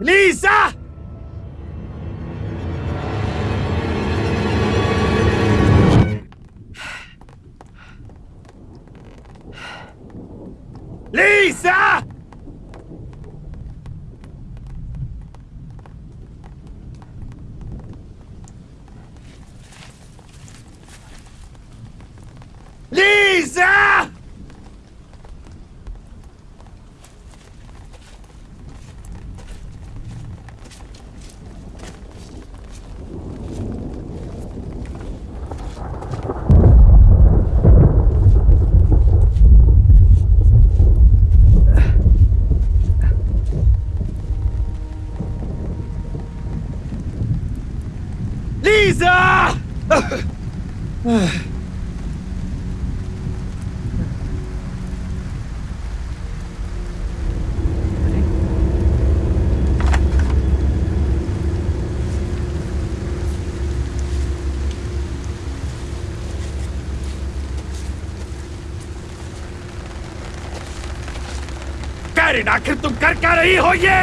Lisa! Lisa! आखिर तुम कर क्या रही हो ये?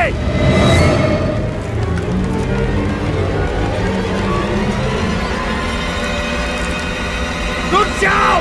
रुक जाओ!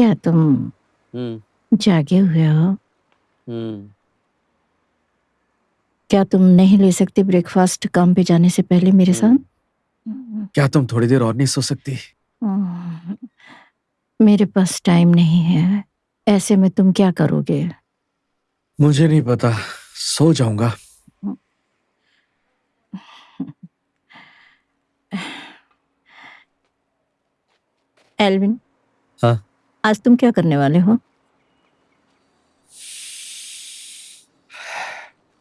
क्या तुम हम्म। जागे हुए हो। हम्म। क्या तुम नहीं ले सकते ब्रेकफास्ट काम पे जाने से पहले मेरे साथ? क्या तुम थोड़ी देर और नहीं सो सकती? हम्म, मेरे पास टाइम नहीं है। ऐसे में तुम क्या करोगे? मुझे नहीं पता। सो जाऊँगा। एल्विन? आज तुम क्या करने वाले हो?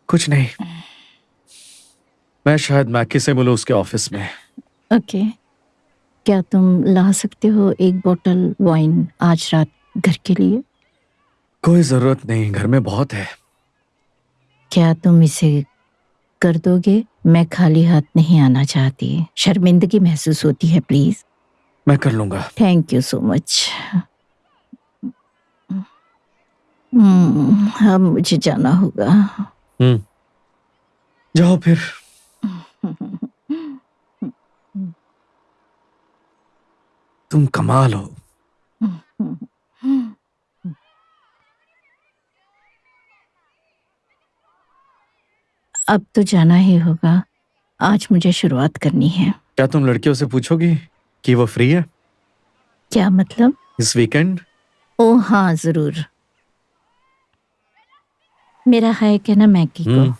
कुछ नहीं। मैं शायद मैकी से मिलूं उसके ऑफ़िस में। ओके क्या तुम ला सकते हो एक बोतल वाइन आज रात घर के लिए? कोई ज़रूरत नहीं घर में बहुत है। क्या तुम इसे कर दोगे? मैं खाली हाथ नहीं आना चाहती। शर्मिंदगी महसूस होती है प्लीज़ मैं कर लूँगा। Thank you so much hmm, हम मुझे जाना होगा। हम्म। जाओ फिर। तुम कमाल हो। अब तो जाना ही होगा। आज मुझे शुरुआत करनी है। क्या तुम लड़कियों से पूछोगी कि वो फ्री है? क्या मतलब? इस वीकेंड? ओ हाँ, ज़रूर। मेरा मैगी को। हम्म,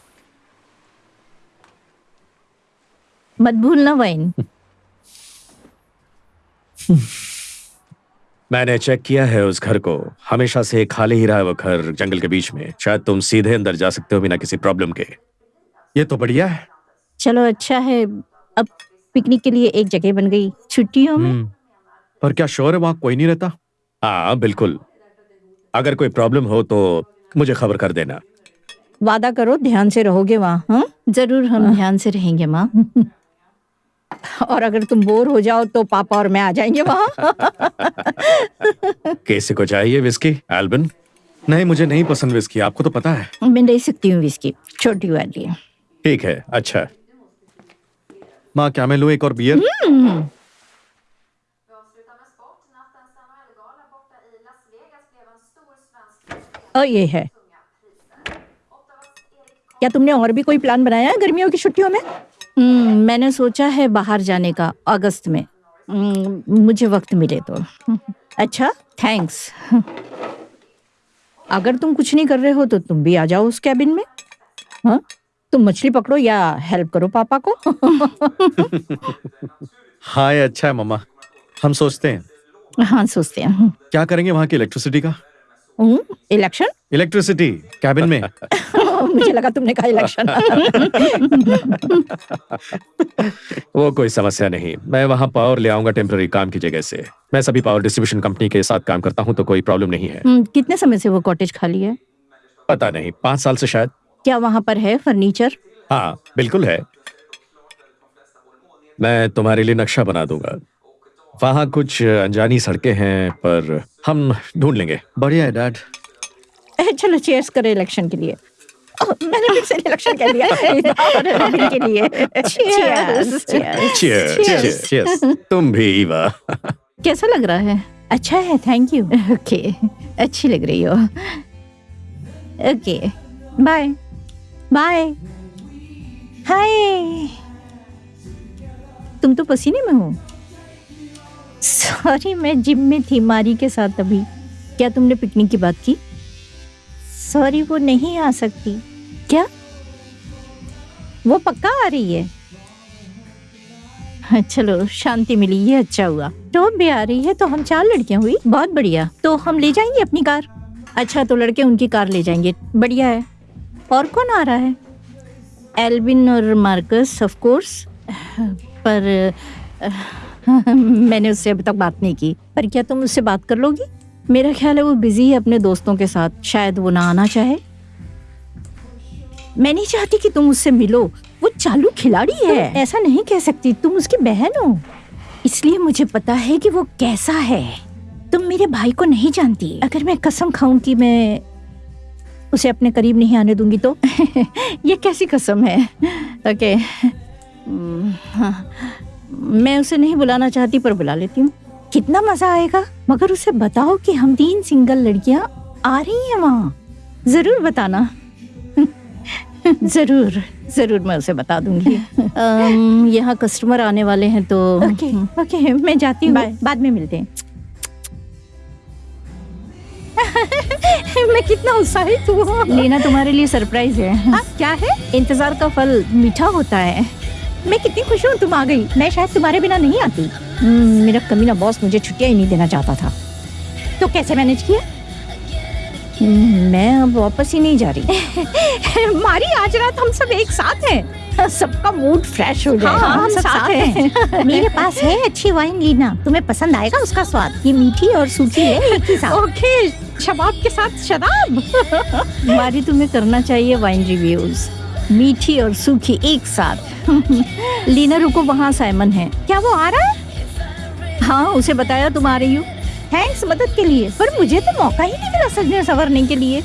मत भूलना वाइन। मैंने चेक किया है उस घर को। हमेशा से खाली ही रहा है वो घर जंगल के बीच में। शायद तुम सीधे अंदर जा सकते हो बिना किसी प्रॉब्लम के। ये तो बढ़िया है। चलो अच्छा है। अब पिकनिक के लिए एक जगह बन गई। छुट्टियों में? हम्म, पर क्या श्योर है? वहाँ कोई नहीं रहता? हाँ बिल्कुल। अगर कोई प्रॉब्लम हो तो मुझे खबर कर देना। वादा करो ध्यान से रहोगे वहाँ हाँ? ज़रूर हम ध्यान से रहेंगे माँ। और अगर तुम बोर हो जाओ तो पापा और मैं आ जाएँगे वहाँ। किसी को चाहिए विस्की एल्बन नहीं मुझे नहीं पसंद विस्की आपको तो पता है। मैं ले सकती हूँ इसकी छोटी वाली। ठीक है अच्छा। माँ क्या मैं लू एक और बियर Vi avslutar med क्या तुमने और भी कोई प्लान बनाया है गर्मियों की छुट्टियों में? हम्म, मैंने सोचा है बाहर जाने का अगस्त में। हम्म, मुझे वक्त मिले तो। अच्छा थैंक्स अगर तुम कुछ नहीं कर रहे हो तो तुम भी आ जाओ उस कैबिन में। हाँ? तुम मछली पकड़ो या हेल्प करो पापा को। हाँ ये अच्छा है मम्मा। हम सोचते हैं। हाँ सोचते हैं। क्या करेंगे वहाँ की इलेक्ट्रिसिटी का? इलेक्शन इलेक्ट्रिसिटी कैबिन में। मुझे लगा तुमने कहा इलेक्शन वो कोई समस्या नहीं। मैं वहाँ पावर ले आऊँगा टेम्पररी काम की जगह से। मैं सभी पावर डिस्ट्रीब्यूशन कंपनी के साथ काम करता हूँ तो कोई प्रॉब्लम नहीं है। हम्म, कितने समय से वो कॉटेज खाली है? पता नहीं पाँच साल से शायद। क्या वहाँ पर है फर्नीचर हाँ बिल्कुल है। मैं तुम्हारे लिए नक्शा बना दूँगा। वहाँ कुछ अनजानी सड़कें हैं पर हम ढूंढ लेंगे। बढ़िया है डैड। चलो चेयर्स करें इलेक्शन के लिए। मैंने फिर से इलेक्शन कह दिया और के लिए. तुम भी ईवा कैसा लग रहा है अच्छा है थैंक यू ओके अच्छी लग रही हो ओके बाय बाय हाय तुम तो पसीने में हो। सॉरी मैं जिम में थी मारी के साथ अभी। क्या तुमने पिकनिक की बात की? सॉरी वो नहीं आ सकती। क्या? वो पक्का आ रही है? हाँ, चलो शांति मिली ये अच्छा हुआ। टॉप भी आ रही है तो हम चार लड़कियाँ हुई। बहुत बढ़िया। तो हम ले जाएँगे अपनी कार? अच्छा तो लड़के उनकी कार ले जाएँगे। बढ़िया है। और कौन आ रहा है? एल्विन और मार्कस ऑफ़ कोर्स पर मैंने उससे अभी तक बात नहीं की। पर क्या तुम उससे बात कर लोगी? मेरा ख्याल है वो बिज़ी है अपने दोस्तों के साथ। शायद वो ना आना चाहे। मैं नहीं चाहती कि तुम उससे मिलो। वो चालू खिलाड़ी है। ऐसा नहीं कह सकती। तुम उसकी बहन हो। इसलिए मुझे पता है कि वो कैसा है। तुम मेरे भाई को नहीं जानती। अगर मैं कसम खाऊं कि मैं उसे अपने करीब नहीं आने दूँगी तो। ये कैसी कसम है? ओके हम्म, हाँ। मैं उसे नहीं बुलाना चाहती पर बुला लेती हूँ। कितना मज़ा आएगा? मगर उसे बताओ कि हम तीन सिंगल लड़कियाँ आ रही हैं वहाँ। ज़रूर बताना। ज़रूर ज़रूर मैं उसे बता दूँगी। यहाँ कस्टमर आने वाले हैं तो ओके ओके मैं जाती हूँ। बाद में मिलते हैं। मैं कितना उत्साहित हूँ। लीना तुम्हारे लिए सरप्राइज़ है। हाँ, क्या है? इंतज़ार का फल मीठा होता है। मैं कितनी खुश हूँ तुम आ गई। मैं शायद तुम्हारे बिना नहीं आती। हम्म, मेरा कमीना बॉस मुझे छुट्टियाँ ही नहीं देना चाहता था। तो कैसे मैनेज किया? हम्म, मैं अब वापस ही नहीं जा रही। मारी आज रात हम सब एक साथ हैं। सबका मूड फ्रेश हो जाए हाँ, हम सब साथ हैं। मेरे पास है अच्छी वाइन लीना। तुम्हें पसंद आएगा उसका स्वाद। ये मीठी और सूखी है एक ही साथ। ओके शबाब के साथ शराब। मारी तुम्हें करना चाहिए वाइन रिव्यूज़ मीठी और सूखी एक साथ। लीना रुको वहाँ साइमन है। क्या वो आ रहा है? हाँ उसे बताया तुम आ रही हो। थैंक्स मदद के लिए पर मुझे तो मौका ही नहीं मिला सजने संवरने के लिए।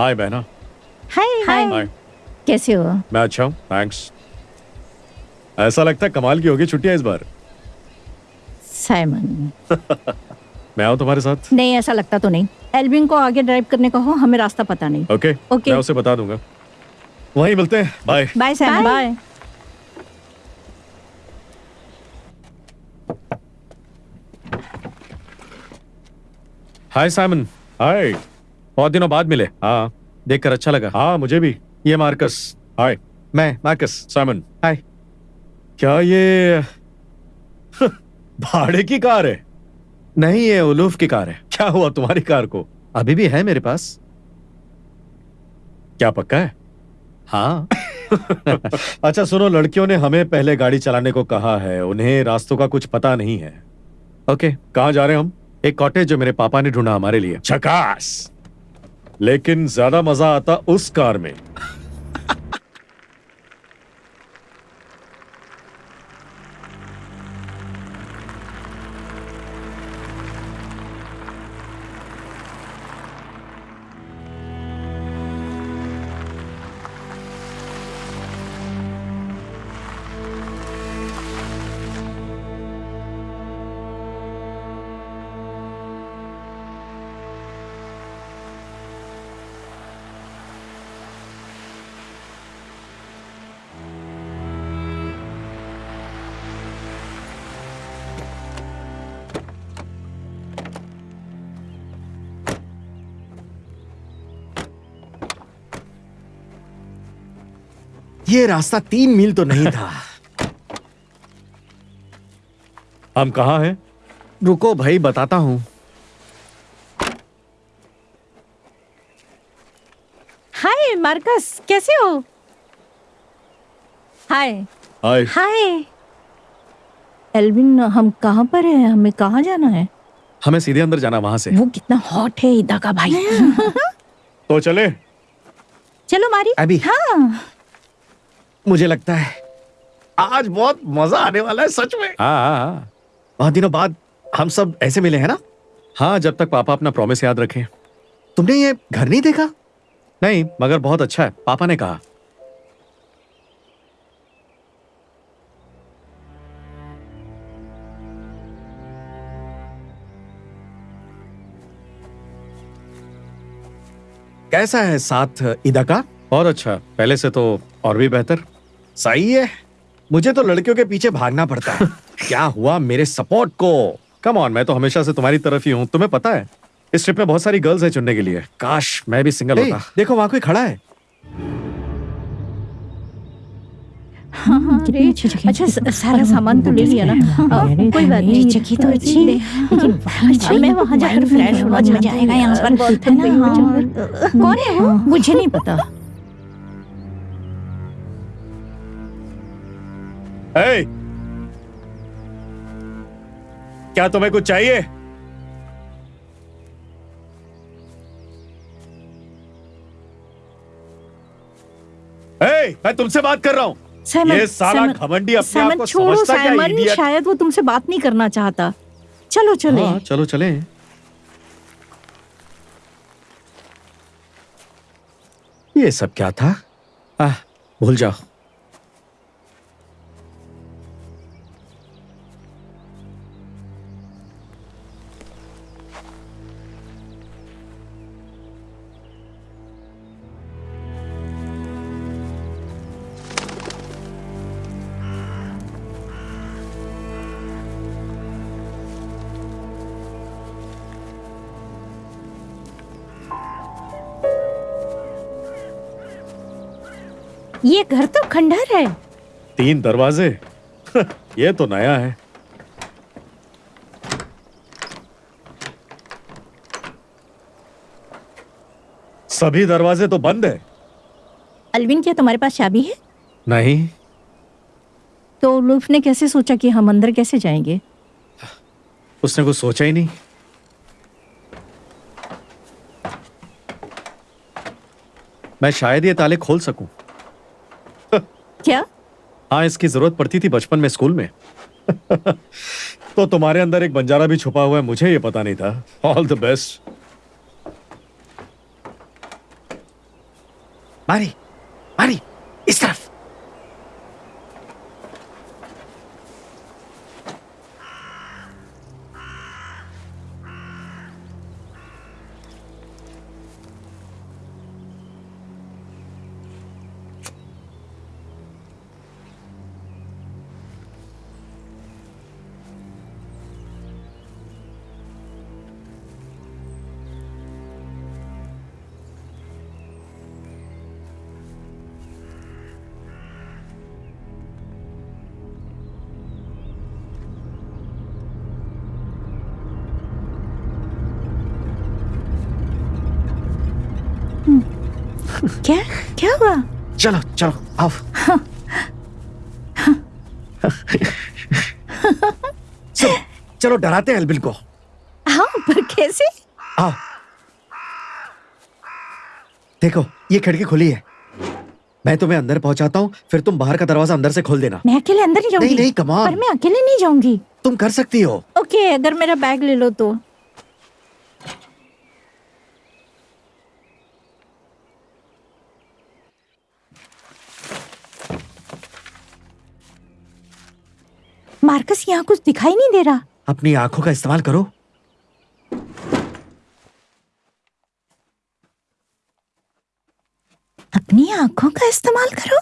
हाय बहना हाय हाय हाय कैसे हो? मैं अच्छा हूँ थैंक्स ऐसा लगता है कमाल की होगी छुट्टियाँ इस बार। साइमन। मैं आऊँ तुम्हारे साथ? नहीं ऐसा लगता तो नहीं। एल्विन को आगे ड्राइव करने को हो हमें रास्ता पता नहीं। Okay okay. मैं उसे बता दूँगा। वहीं मिलते हैं। Bye bye Simon bye hi Simon hi बहुत दिनों बाद मिले। हाँ। देखकर अच्छा लगा। हाँ मुझे भी। ये मार्कस। हाय मैं मार्कस। साइमन हाय क्या ये भाड़े की कार है? नहीं ये उलूफ की कार है। क्या हुआ तुम्हारी कार को? अभी भी है मेरे पास। क्या पक्का है? हाँ। अच्छा सुनो लड़कियों ने हमें पहले गाड़ी चलाने को कहा है। उन्हें रास्तों का कुछ पता नहीं है। ओके। कहाँ जा रहे हैं हम? एक कॉटेज जो मेरे पापा ने ढूंढा हमारे लिए। झकास लेकिन ज़्यादा मज़ा आता उस कार में। ये रास्ता तीन मील तो नहीं था। हम कहा हैं? रुको भाई बताता हूँ। हाय मार्कस कैसे हो? हाय। हाय। हाय। एल्विन हम कहाँ पर है? हमें कहाँ जाना है? हमें सीधे अंदर जाना वहाँ से। वो कितना हॉट है इदा का भाई। तो चले। चलो मारी। अभी। हाँ। मुझे लगता है आज बहुत मज़ा आने वाला है सच में। हाँ हाँ हाँ। बहुत दिनों बाद हम सब ऐसे मिले हैं ना? हाँ जब तक पापा अपना प्रॉमिस याद रखें। तुमने ये घर नहीं देखा? नहीं मगर बहुत अच्छा है पापा ने कहा। कैसा है साथ ईदा का? और अच्छा पहले से तो और भी बेहतर। सही है। मुझे तो लड़कियों के पीछे भागना पड़ता है। क्या हुआ मेरे सपोर्ट को? कम ऑन मैं तो हमेशा से तुम्हारी तरफ़ ही हूँ। तुम्हें पता है इस ट्रिप में बहुत सारी गर्ल्स है चुनने के लिए। काश मैं भी सिंगल होता। देखो वहाँ कोई खड़ा है। हाँ हाँ अच्छा सारा सामान तो ले लिया ना। कोई बात नहीं। जगह तो अच्छी है। लेकिन अच्छा मैं वहाँ जाकर फ्रेश होना मज़ा आएगा। यहाँ पर हैं। हाँ। कौन है वो? मुझे नहीं पता। Hey! क्या तुम्हें कुछ चाहिए? Hey, मैं तुमसे बात कर रहा हूँ। ये साला घमंडी अपने आप को छोड़ो समझता क्या साइमन idiot? शायद वो तुमसे बात नहीं करना चाहता। चलो चले हाँ, चलो। चले ये सब क्या था? आ, भूल जाओ। ये घर तो खंडहर है। तीन दरवाजे? ये तो नया है। सभी दरवाजे तो बंद है। अलविन क्या तुम्हारे पास चाबी है? नहीं। तो लुफ ने कैसे सोचा कि हम अंदर कैसे जाएँगे? उसने कुछ सोचा ही नहीं। मैं शायद ये ताले खोल सकूँ। क्या? हाँ इसकी ज़रूरत पड़ती थी बचपन में स्कूल में। तो तुम्हारे अंदर एक बंजारा भी छुपा हुआ है मुझे ये पता नहीं था। ऑल द बेस्ट मारी मारी इस तरफ़। चलो चलो आओ। चलो चलो डराते हैं एल्बिन को। हाँ पर कैसे? आओ। देखो ये खिड़की खुली है। मैं तुम्हें अंदर पहुंचाता हूँ फिर तुम बाहर का दरवाज़ा अंदर से खोल देना। मैं अकेले अंदर नहीं जाऊँगी नहीं नहीं कमान पर मैं अकेले नहीं जाऊँगी। तुम कर सकती हो। ओके अगर मेरा बैग ले लो तो। मार्कस यहाँ कुछ दिखाई नहीं दे रहा। अपनी आँखों का इस्तेमाल करो। अपनी आँखों का इस्तेमाल करो?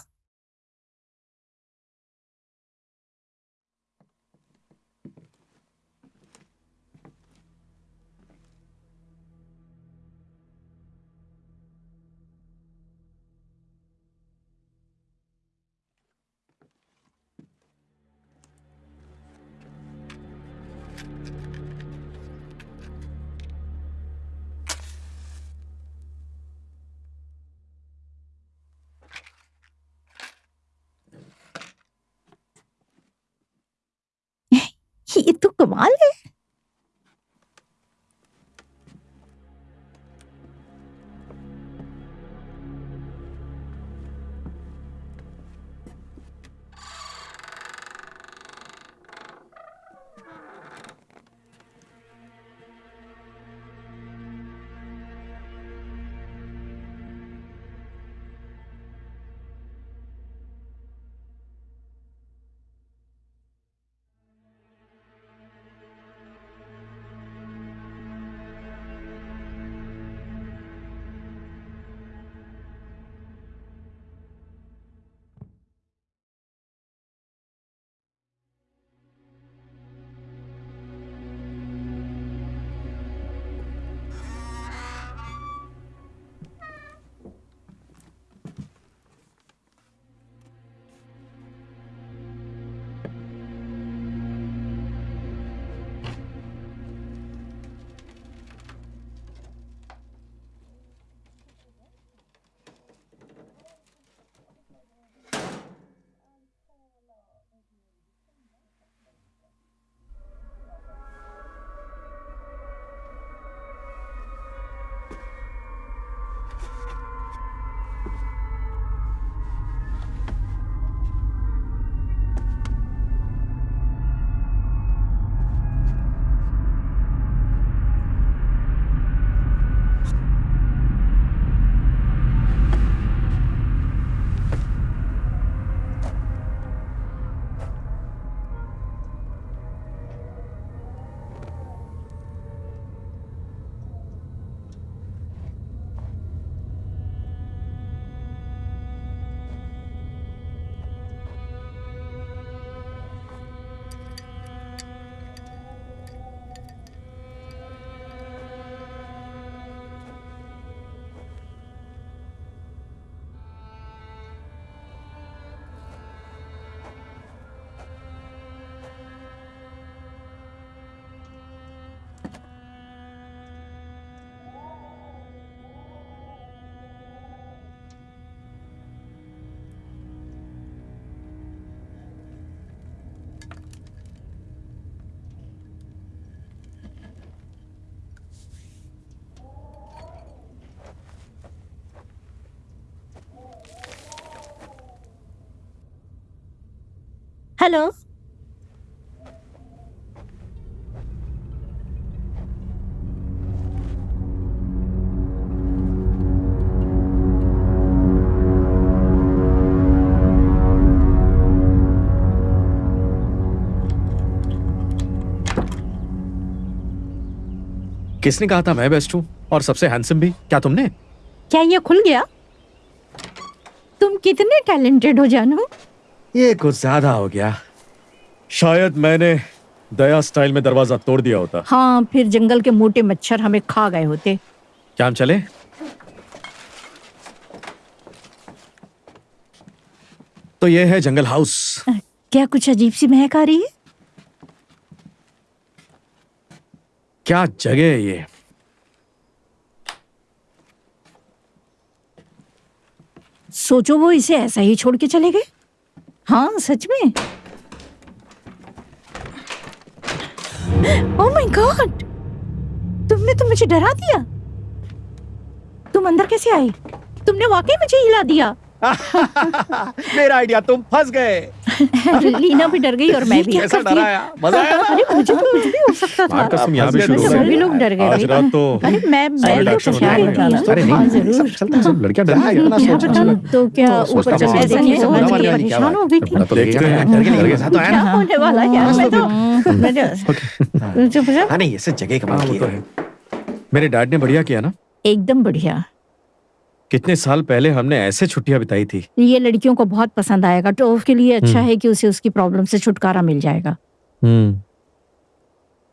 ये तो कमाल है हेलो। किसने कहा था मैं बेस्ट हूँ? और सबसे हैंडसम भी? क्या तुमने? क्या ये खुल गया? तुम कितने टैलेंटेड हो जानू? ये कुछ ज़्यादा हो गया। शायद मैंने दया स्टाइल में दरवाज़ा तोड़ दिया होता। हाँ फिर जंगल के मोटे मच्छर हमें खा गए होते। क्या हम चले? तो ये है जंगल हाउस। क्या कुछ अजीब सी महक आ रही है? क्या जगह है ये? सोचो वो इसे ऐसा ही छोड़ के चले गए। हाँ सच में? ओह माय गॉड तुमने तो मुझे डरा दिया। तुम अंदर कैसे आई? तुमने वाकई मुझे हिला दिया। मेरा आइडिया, तुम फंस गए। लीना भी डर गई और मैं भी। कैसा डराया मज़ा आया ना? अरे मुझे तो कुछ भी हो सकता था। कसम यहाँ भी शुरू हो तो गया। सभी लोग डर गए आज रात तो अरे मैं मैं तो action तैयार होने थी। ना। अरे नहीं, हाँ ज़रूर। चलता सब लड़कियाँ ना, क्या सोच- पता तो क्या तो ऊपर हूँ, ऐसा नहीं समझ परेशान हो गई थी तो देखते हैं। डर के तो है क्या ना। होने वाला है यार? मैं तो मैं तो- चुप जा। हाँ नहीं ऐसे जगह कमाल की तो है। मेरे डैड ने बढ़िया किया ना? एकदम बढ़िया। कितने साल पहले हमने ऐसे छुट्टियाँ बिताई थी? ये लड़कियों को बहुत पसंद आएगा। टोफ के लिए अच्छा है कि उसे उसकी प्रॉब्लम से छुटकारा मिल जाएगा। हम्म।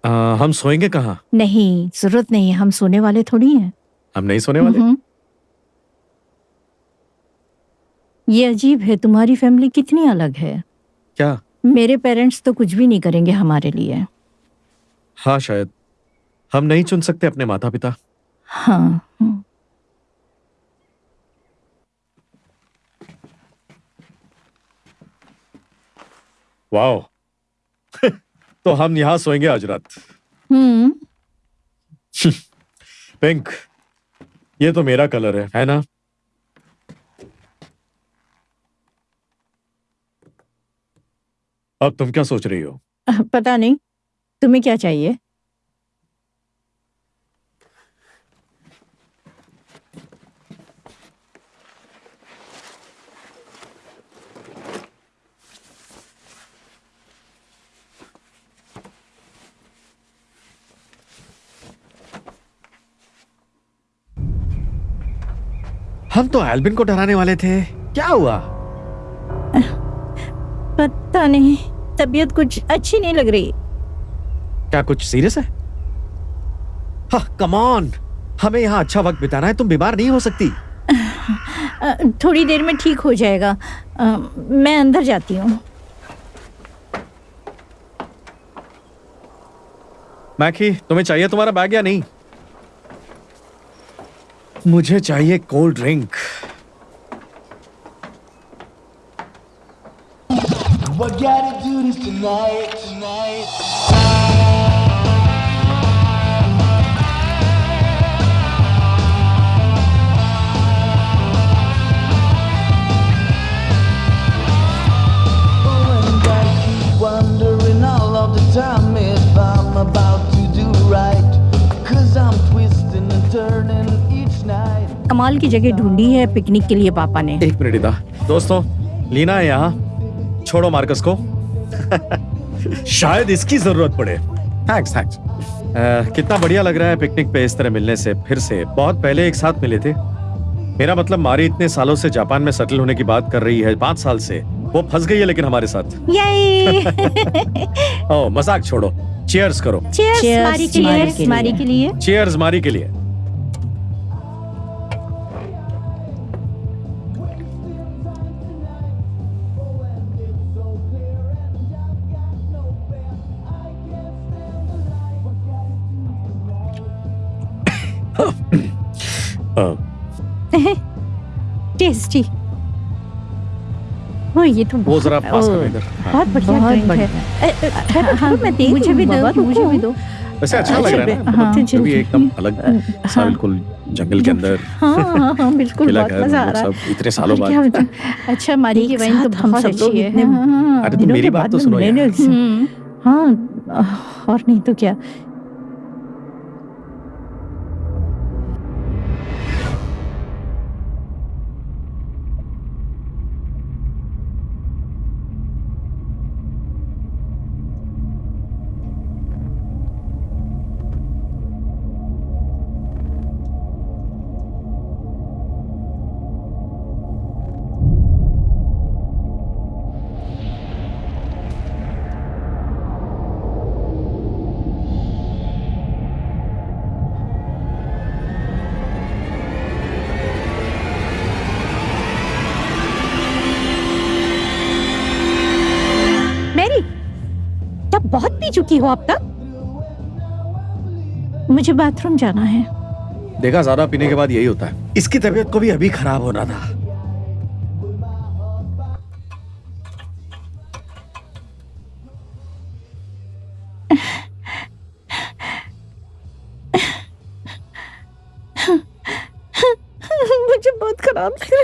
आ, हम सोएँगे कहाँ? नहीं ज़रूरत नहीं हम सोने वाले थोड़ी हैं। हम नहीं सोने वाले? हम्म। ये अजीब है। तुम्हारी फैमिली कितनी अलग है। क्या? मेरे पेरेंट्स तो कुछ भी नहीं करेंगे हमारे लिए। हाँ शायद। हम नहीं चुन सकते अपने माता पिता हाँ वाओ। तो हम यहाँ सोएँगे आज रात। हम्म। पिंक ये तो मेरा कलर है है ना? अब तुम क्या सोच रही हो? पता नहीं तुम्हें क्या चाहिए? हम तो एल्बिन को डराने वाले थे। क्या हुआ? पता नहीं तबीयत कुछ अच्छी नहीं लग रही। क्या कुछ सीरियस है? हाँ कम हमें यहाँ अच्छा वक्त बिताना है तुम बीमार नहीं हो सकती। थोड़ी देर में ठीक हो जाएगा। अ, मैं अंदर जाती हूँ। मैकी तुम्हें चाहिए तुम्हारा बैग या नहीं? मुझे चाहिए cold drink But gotta do this tonight, tonight. Oh, wondering all of the time if I'm about कमाल की जगह ढूंढी है पिकनिक के लिए पापा ने। एक मिनट इदा। दोस्तों लीना है यहाँ। छोड़ो मार्कस को। शायद इसकी ज़रूरत पड़े। थैंक्स थैंक्स कितना बढ़िया लग रहा है पिकनिक पे इस तरह मिलने से फिर से। बहुत पहले एक साथ मिले थे। मेरा मतलब मारी इतने सालों से जापान में सेटल होने की बात कर रही है पाँच साल से। वो फंस गई है लेकिन हमारे साथ। ओ मज़ाक छोड़ो। चेयर्स करो। के मारी के लिए। चीयर्स मारी के लिए। टेस्टी ओ ये तो वो बहुत- जरा पास करो इधर। हाँ। बहुत बढ़िया। ड्रिंक है हाँ, हाँ, मैं दे मुझे भी दो मुझे भी दो। वैसे अच्छा लग रहा है ना? हाँ, मतलब भी एकदम अलग सा हाँ। बिल्कुल जंगल के अंदर हाँ हाँ हाँ बिल्कुल बहुत मज़ा आ रहा है। सब इतने सालों बाद। अच्छा मारी की वाइन तो हम बहुत सब लोग अच्छी है। इतने हाँ, अरे तुम मेरी बात तो सुनो यार। हम्म, हाँ और नहीं तो क्या? की हो अब तक? मुझे बाथरूम जाना है। देखा ज़्यादा पीने के बाद यही होता है। इसकी तबीयत को भी अभी खराब होना था। मुझे बहुत खराब लग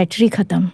बैटरी खत्म।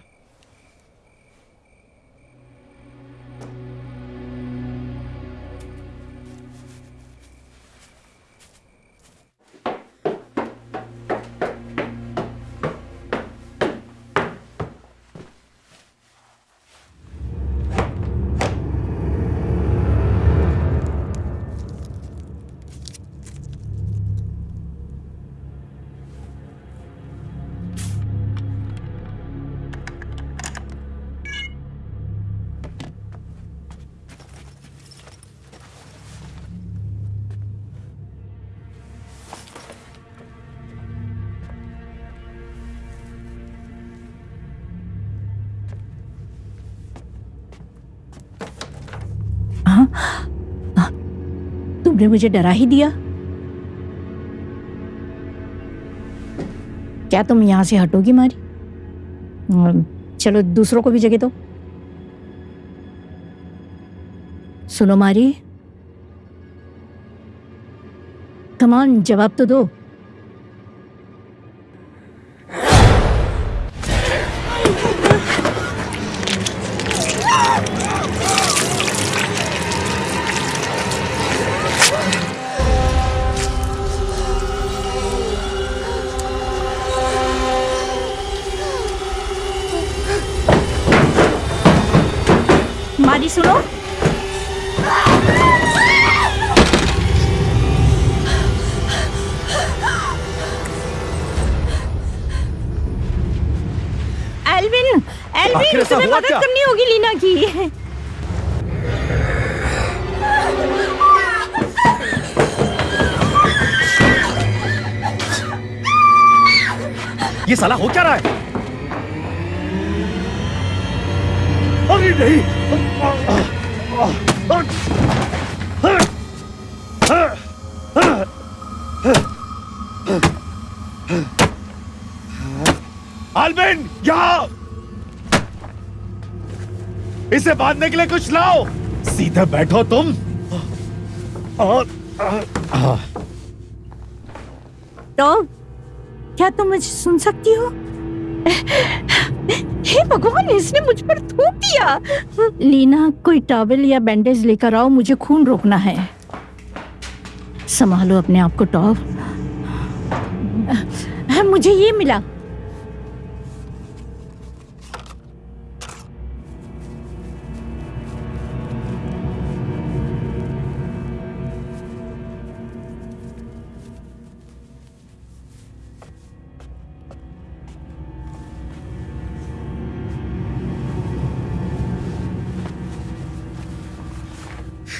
तुमने मुझे डरा ही दिया। क्या तुम यहाँ से हटोगी मारी? चलो दूसरों को भी जगह दो। सुनो मारी। कमान जवाब तो दो। ये साला हो क्या रहा है? अरे नहीं। आलबिन, यहाँ। इसे बांधने के लिए कुछ लाओ। सीधे बैठो तुम। और तो क्या तुम मुझे सुन सकती हो? हे भगवान इसने मुझ पर थूक दिया। लीना कोई टॉवल या बैंडेज लेकर आओ मुझे खून रोकना है। संभालो अपने आप को टॉव मुझे ये मिला।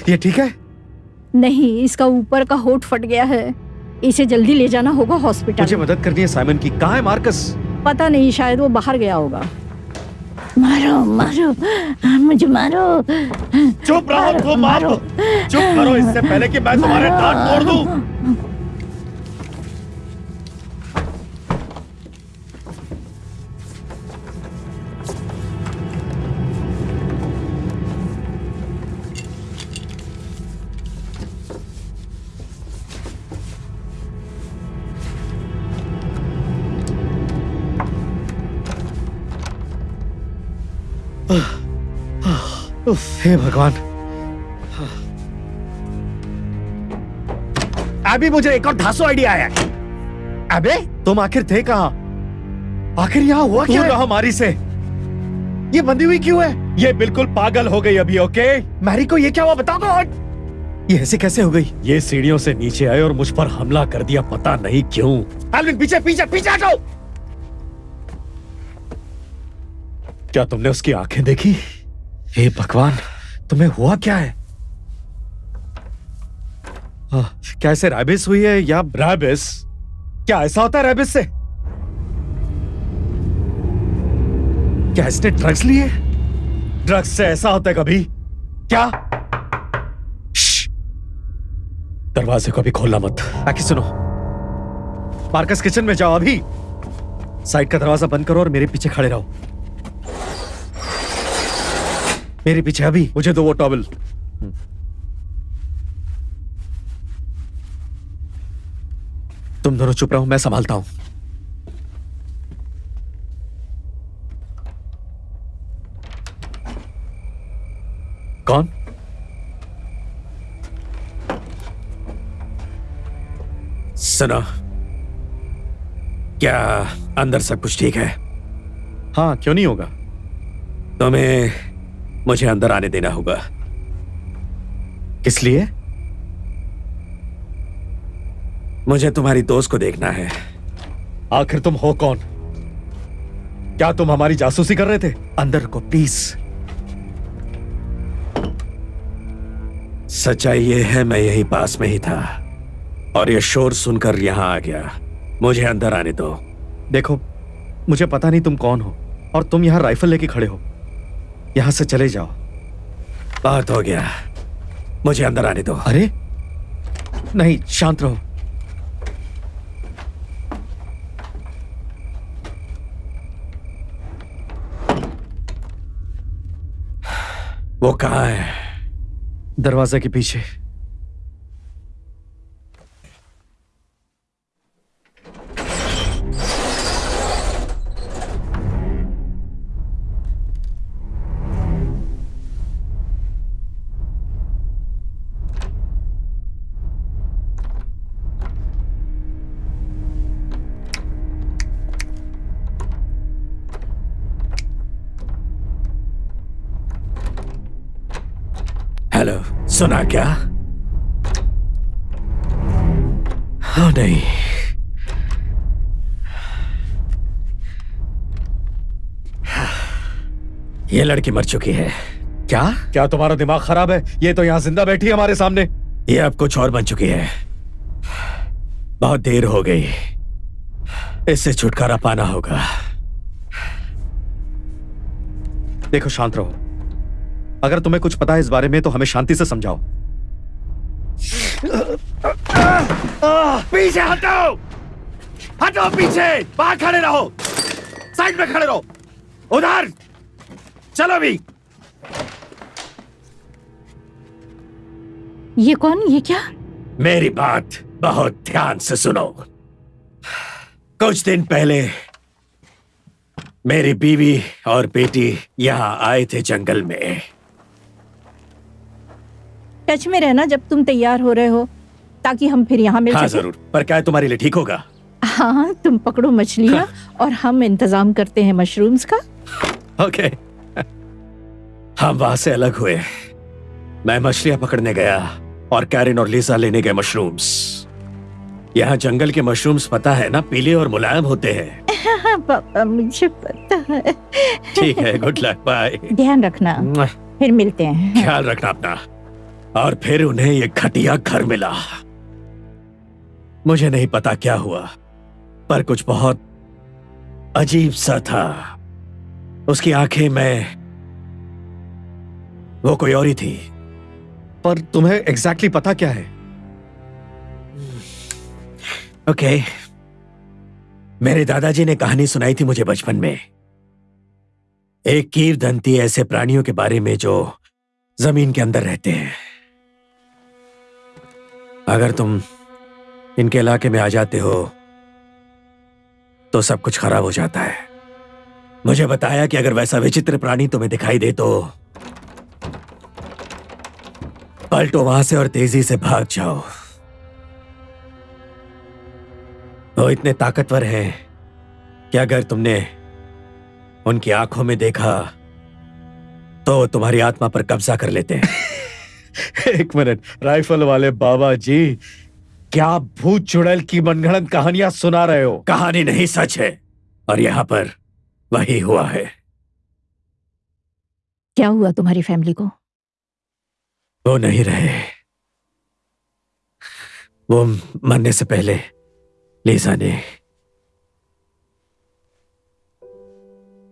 ये ठीक है? नहीं इसका ऊपर का होठ फट गया है। इसे जल्दी ले जाना होगा हॉस्पिटल। मुझे मदद करनी है साइमन की। कहा है मार्कस? पता नहीं शायद वो बाहर गया होगा। मारो मारो मुझे मारो। चुप रहो मारो, मारो। चुप करो इससे पहले कि मैं तुम्हारे दांत तोड़ दूँ। हे भगवान। अभी मुझे एक और धासो आइडिया आया है। अबे तुम आखिर थे कहा? आखिर यहाँ हुआ क्या है? हमारी से। ये बंदी हुई क्यों है? ये बिल्कुल पागल हो गई अभी ओके? मैरी को ये क्या हुआ बताओ तो ये ऐसे कैसे हो गई? ये सीढ़ियों से नीचे आए और मुझ पर हमला कर दिया पता नहीं क्यों। एल्विन पीछे पीछे पीछे हटो। क्या तुमने उसकी आँखें देखी? हे भगवान तुम्हें हुआ क्या है? आह, क्या ऐसे रैबिस हुई है या रैबिस? क्या ऐसा होता है रैबिस से? क्या इसने ड्रग्स लिए? ड्रग्स से ऐसा होता है कभी? क्या? दरवाजे को अभी खोलना मत। बाकी सुनो। मार्कस किचन में जाओ अभी। साइड का दरवाज़ा बंद करो और मेरे पीछे खड़े रहो। मेरे पीछे अभी। मुझे दो वो टॉवल। तुम दोनों चुप रहो मैं संभालता हूँ। कौन? सुनो। क्या अंदर सब कुछ ठीक है? हाँ क्यों नहीं होगा? तुम्हें मुझे अंदर आने देना होगा। किस लिए मुझे तुम्हारी दोस्त को देखना है। आखिर तुम हो कौन? क्या तुम हमारी जासूसी कर रहे थे? अंदर को प्लीज़ सच्चाई ये है मैं यही पास में ही था। और ये शोर सुनकर यहाँ आ गया। मुझे अंदर आने दो। देखो मुझे पता नहीं तुम कौन हो और तुम यहाँ राइफल लेके खड़े हो। यहाँ से चले जाओ। बात हो गया। मुझे अंदर आने दो। अरे नहीं शांत रहो। वो कहा है? दरवाजे के पीछे। सुना क्या? हाँ नहीं। ये लड़की मर चुकी है। क्या? क्या तुम्हारा दिमाग खराब है? ये तो यहाँ ज़िंदा बैठी है हमारे सामने। ये अब कुछ और बन चुकी है। बहुत देर हो गई। इससे छुटकारा पाना होगा। देखो शांत रहो। अगर तुम्हें कुछ पता है इस बारे में तो हमें शांति से समझाओ। पीछे हटो! हटो पीछे! बाहर खड़े रहो! साइड में खड़े रहो! उधर! चलो भी ये कौन? ये क्या? मेरी बात बहुत ध्यान से सुनो। कुछ दिन पहले मेरी बीवी और बेटी यहाँ आए थे जंगल में। टच में रहना जब तुम तैयार हो रहे हो ताकि हम फिर यहाँ मिल हाँ ज़रूर। पर क्या तुम्हारे लिए ठीक होगा? हाँ तुम पकड़ो मछलियाँ हाँ। और हम इंतज़ाम करते हैं मशरूम्स का। ओके। हम वहाँ से अलग हुए। मैं मछलियाँ पकड़ने गया और कैरिन और लीसा लेने गए मशरूम्स। यहाँ जंगल के मशरूम्स पता है ना पीले और मुलायम होते हैं। हाँ पापा मुझे पता है। ठीक है गुड लक बाय ध्यान रखना। फिर मिलते हैं। ख्याल रखना अपना। और फिर उन्हें ये घटिया घर मिला। मुझे नहीं पता क्या हुआ पर कुछ बहुत अजीब सा था। उसकी आँखें में वो कोई और ही थी। पर तुम्हें एग्जैक्टली exactly पता क्या है? Okay okay. मेरे दादाजी ने कहानी सुनाई थी मुझे बचपन में। एक कीर दंती ऐसे प्राणियों के बारे में जो ज़मीन के अंदर रहते हैं। अगर तुम इनके इलाके में आ जाते हो तो सब कुछ खराब हो जाता है। मुझे बताया कि अगर वैसा विचित्र प्राणी तुम्हें दिखाई दे तो पलटो वहाँ से और तेज़ी से भाग जाओ। वो इतने ताकतवर हैं कि अगर तुमने उनकी आँखों में देखा तो तुम्हारी आत्मा पर कब्जा कर लेते हैं। एक मिनट राइफल वाले बाबा जी क्या भूत चुड़ैल की मनगढ़ंत कहानियाँ सुना रहे हो? कहानी नहीं सच है। और यहाँ पर वही हुआ है। क्या हुआ तुम्हारी फैमिली को? वो नहीं रहे। वो मरने से पहले लीजा ने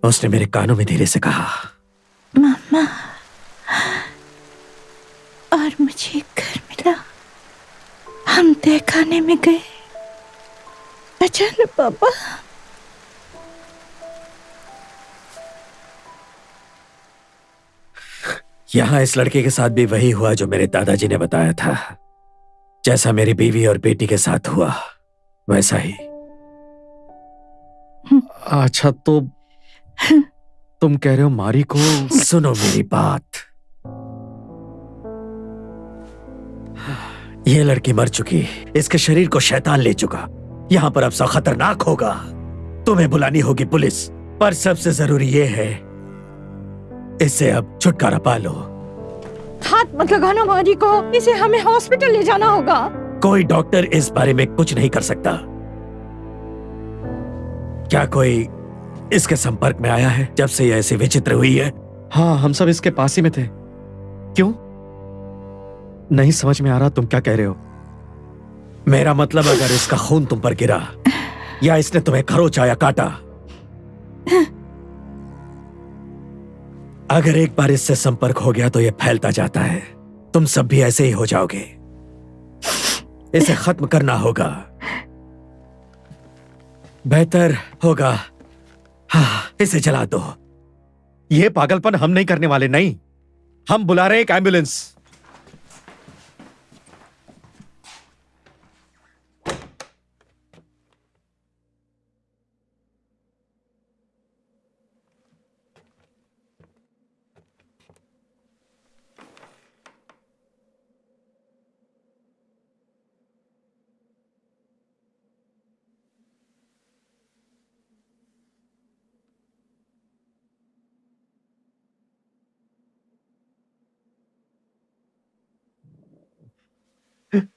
उसने मेरे कानों में धीरे से कहा। मामा। और मुझे घर मिला। हम तय खाने में गए। अचानक पापा यहाँ इस लड़के के साथ भी वही हुआ जो मेरे दादाजी ने बताया था। जैसा मेरी बीवी और बेटी के साथ हुआ वैसा ही। अच्छा तो तुम कह रहे हो मारी को सुनो मेरी बात। यह लड़की मर चुकी। इसके शरीर को शैतान ले चुका। यहाँ पर अब सब खतरनाक होगा। तुम्हें बुलानी होगी पुलिस पर सबसे ज़रूरी यह है इससे अब छुटकारा पा लो। हाथ मत लगाना मारी को। इसे हमें हॉस्पिटल ले जाना होगा। कोई डॉक्टर इस बारे में कुछ नहीं कर सकता। क्या कोई इसके संपर्क में आया है जब से यह ऐसी विचित्र हुई है? हाँ हम सब इसके पास ही में थे। क्यों? नहीं समझ में आ रहा तुम क्या कह रहे हो। मेरा मतलब अगर इसका खून तुम पर गिरा, या इसने तुम्हें खरोचा या काटा, अगर एक बार इससे संपर्क हो गया तो यह फैलता जाता है। तुम सब भी ऐसे ही हो जाओगे। इसे खत्म करना होगा। बेहतर होगा। हाँ इसे जला दो। ये पागलपन हम नहीं करने वाले, नहीं। हम बुला रहे एक एंबुलेंस। oh,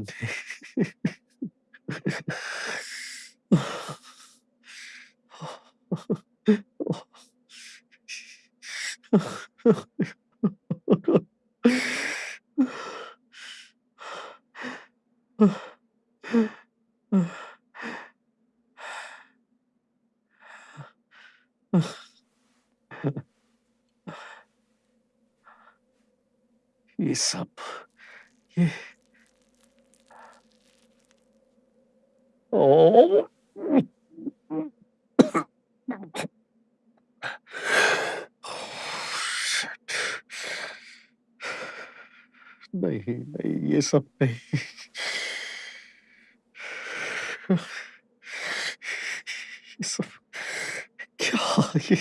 dang. नहीं ये सब नहीं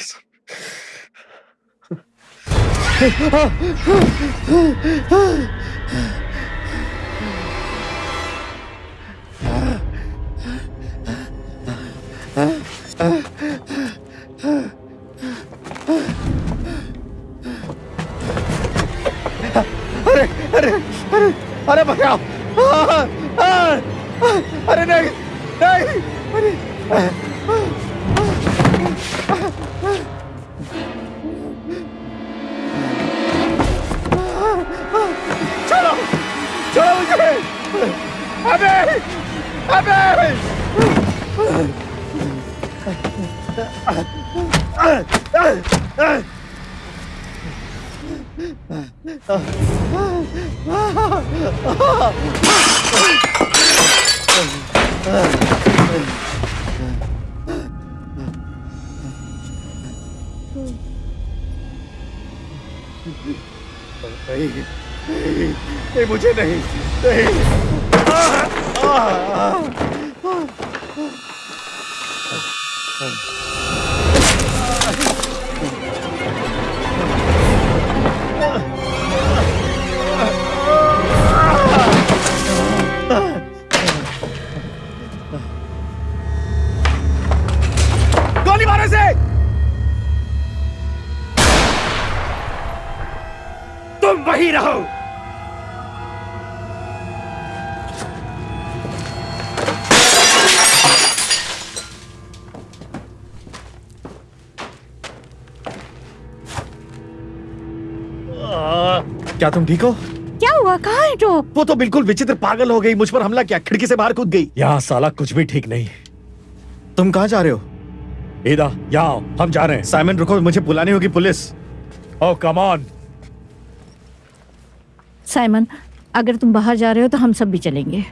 तुम वही रहो। क्या तुम ठीक हो? क्या हुआ? कहा है तो वो तो बिल्कुल विचित्र पागल हो गई मुझ पर हमला किया खिड़की से बाहर कूद गई। यहाँ साला कुछ भी ठीक नहीं। तुम कहाँ जा रहे हो? ईदा यहाँ हम जा रहे हैं। साइमन रुको मुझे बुलानी होगी police. Oh come on Simon अगर तुम बाहर जा रहे हो तो हम सब भी चलेंगे।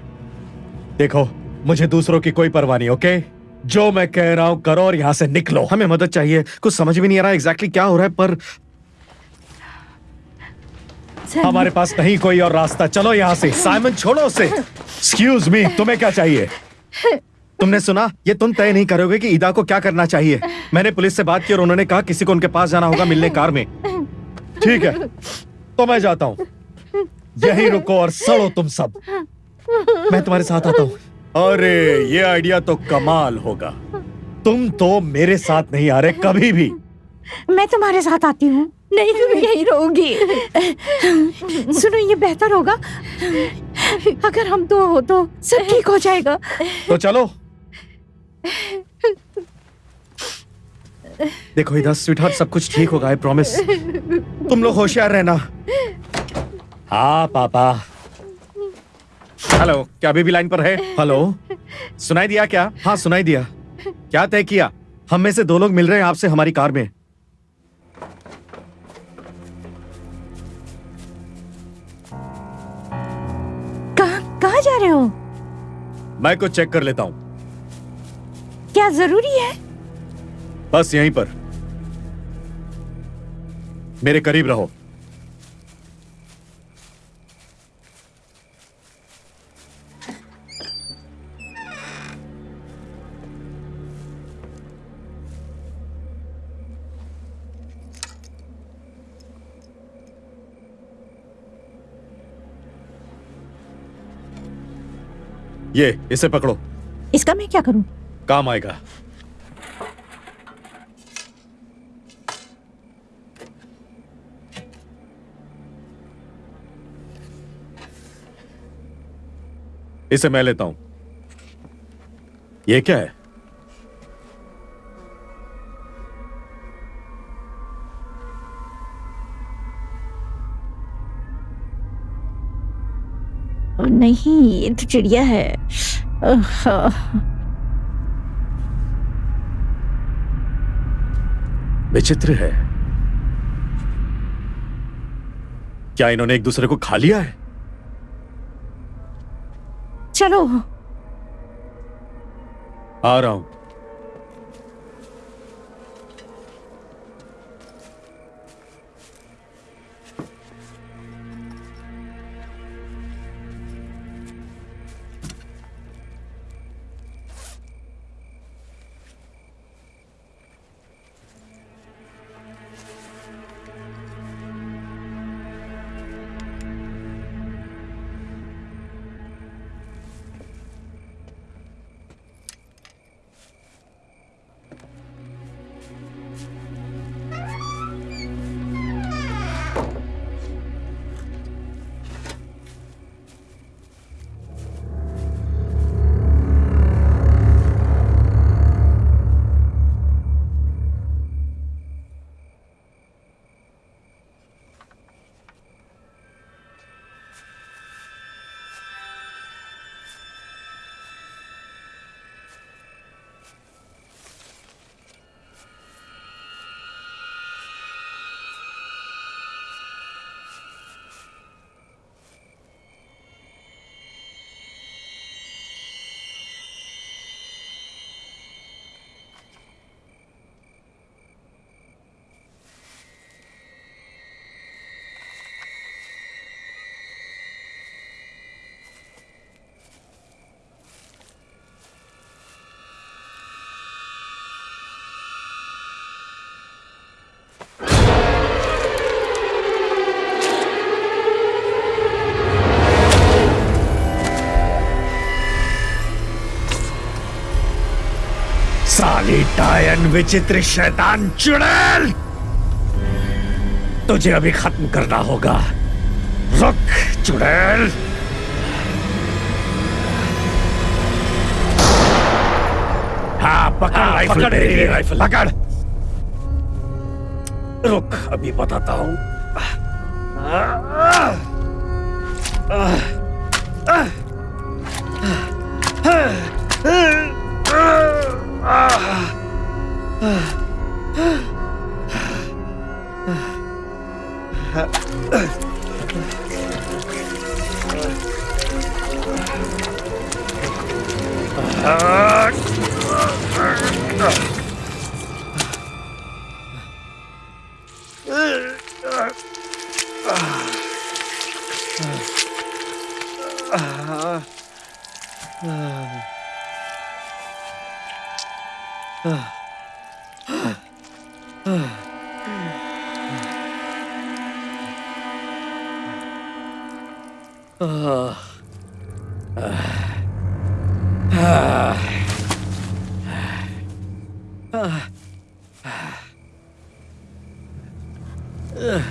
देखो मुझे दूसरों की कोई परवाह नहीं ओके? जो मैं कह रहा हूँ करो और यहाँ से निकलो। हमें मदद चाहिए। कुछ समझ भी नहीं आ रहा एग्जैक्टली क्या हो रहा है पर हमारे पास नहीं कोई और रास्ता। चलो यहाँ से। साइमन छोड़ो उसे। एक्सक्यूज मी तुम्हें क्या चाहिए? तुमने सुना? ये तुम तय नहीं करोगे कि ईदा को क्या करना चाहिए। मैंने पुलिस से बात की और उन्होंने कहा किसी को उनके पास जाना होगा मिलने कार में। ठीक है तो मैं जाता हूँ। यही रुको और सड़ो तुम सब। मैं तुम्हारे साथ आता हूँ। अरे ये आइडिया तो कमाल होगा। तुम तो मेरे साथ नहीं आ रहे कभी भी। मैं तुम्हारे साथ आती हूँ। नहीं तुम यहीं रहोगी सुनो ये बेहतर होगा। अगर हम दो हो तो सब ठीक हो जाएगा। तो चलो। देखो इधर स्वीटहार्ट सब कुछ ठीक होगा आई प्रॉमिस तुम लोग होशियार रहना। हाँ पापा। हेलो क्या अभी भी लाइन पर है? हेलो। सुनाई दिया क्या? हाँ सुनाई दिया। क्या तय किया? हम में से दो लोग मिल रहे हैं आपसे हमारी कार में। कहा कहाँ जा रहे हो? मैं कुछ चेक कर लेता हूँ। क्या ज़रूरी है? बस यहीं पर। मेरे करीब रहो। ये इसे पकड़ो। इसका मैं क्या करूँ? काम आएगा। इसे मैं लेता हूँ। ये क्या है? नहीं ये तो चिड़िया है। विचित्र है। क्या इन्होंने एक दूसरे को खा लिया है? चलो। आ रहा हूँ। डायन विचित्र शैतान चुड़ैल! तुझे अभी खत्म करना होगा। रुक चुड़ैल! हाँ पकड़ राइफल पकड़ राइफल पकड़! रुक अभी बताता हूँ। Uh. Ugh.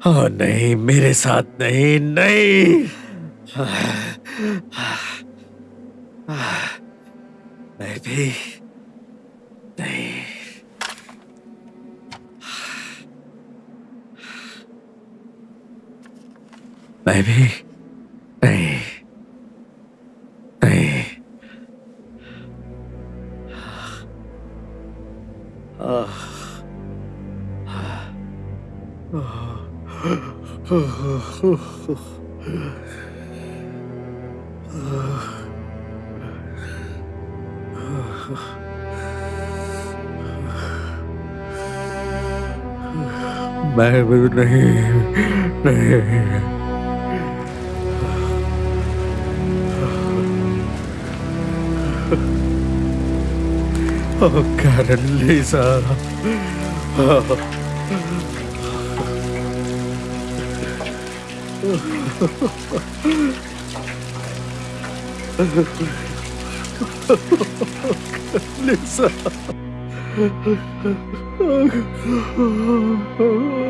हाँ नहीं मेरे साथ नहीं नहीं। मैं भी नहीं। मैं भी मैं भी नहीं नहीं Oh, Karen Lisa. Lisa. धीरे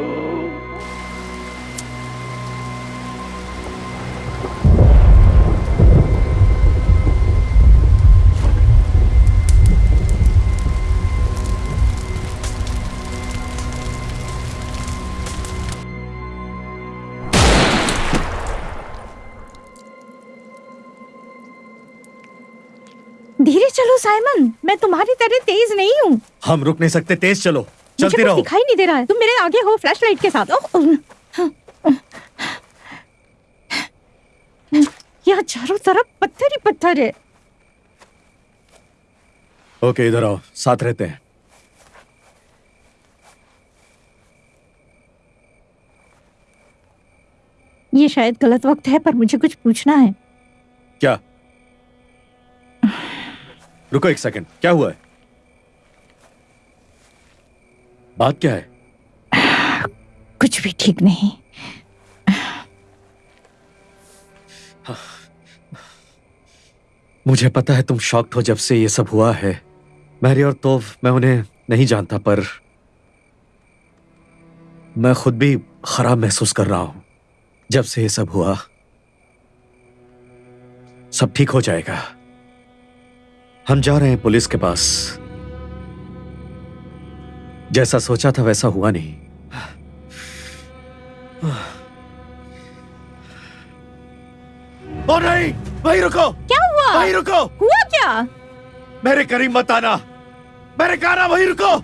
हम रुक नहीं सकते तेज चलो। चलती रहो। दिखाई नहीं दे रहा है। तुम मेरे आगे हो फ्लैश लाइट के साथ। यहाँ चारों तरफ़ पत्थर ही पत्थर है। ओके इधर आओ। साथ रहते हैं। ये शायद गलत वक्त है पर मुझे कुछ पूछना है। क्या? रुको एक सेकंड क्या हुआ है? बात क्या है? कुछ भी ठीक नहीं। मुझे पता है तुम शॉक्ड हो जब से ये सब हुआ है। मैरी और तोफ मैं उन्हें नहीं जानता पर मैं खुद भी खराब महसूस कर रहा हूँ जब से ये सब हुआ। सब ठीक हो जाएगा। हम जा रहे हैं पुलिस के पास। जैसा सोचा था वैसा हुआ नहीं। ओ नहीं वहीं रुको। क्या हुआ? वहीं रुको। हुआ क्या? मेरे करीब मत आना। मेरे कहा ना वहीं रुको।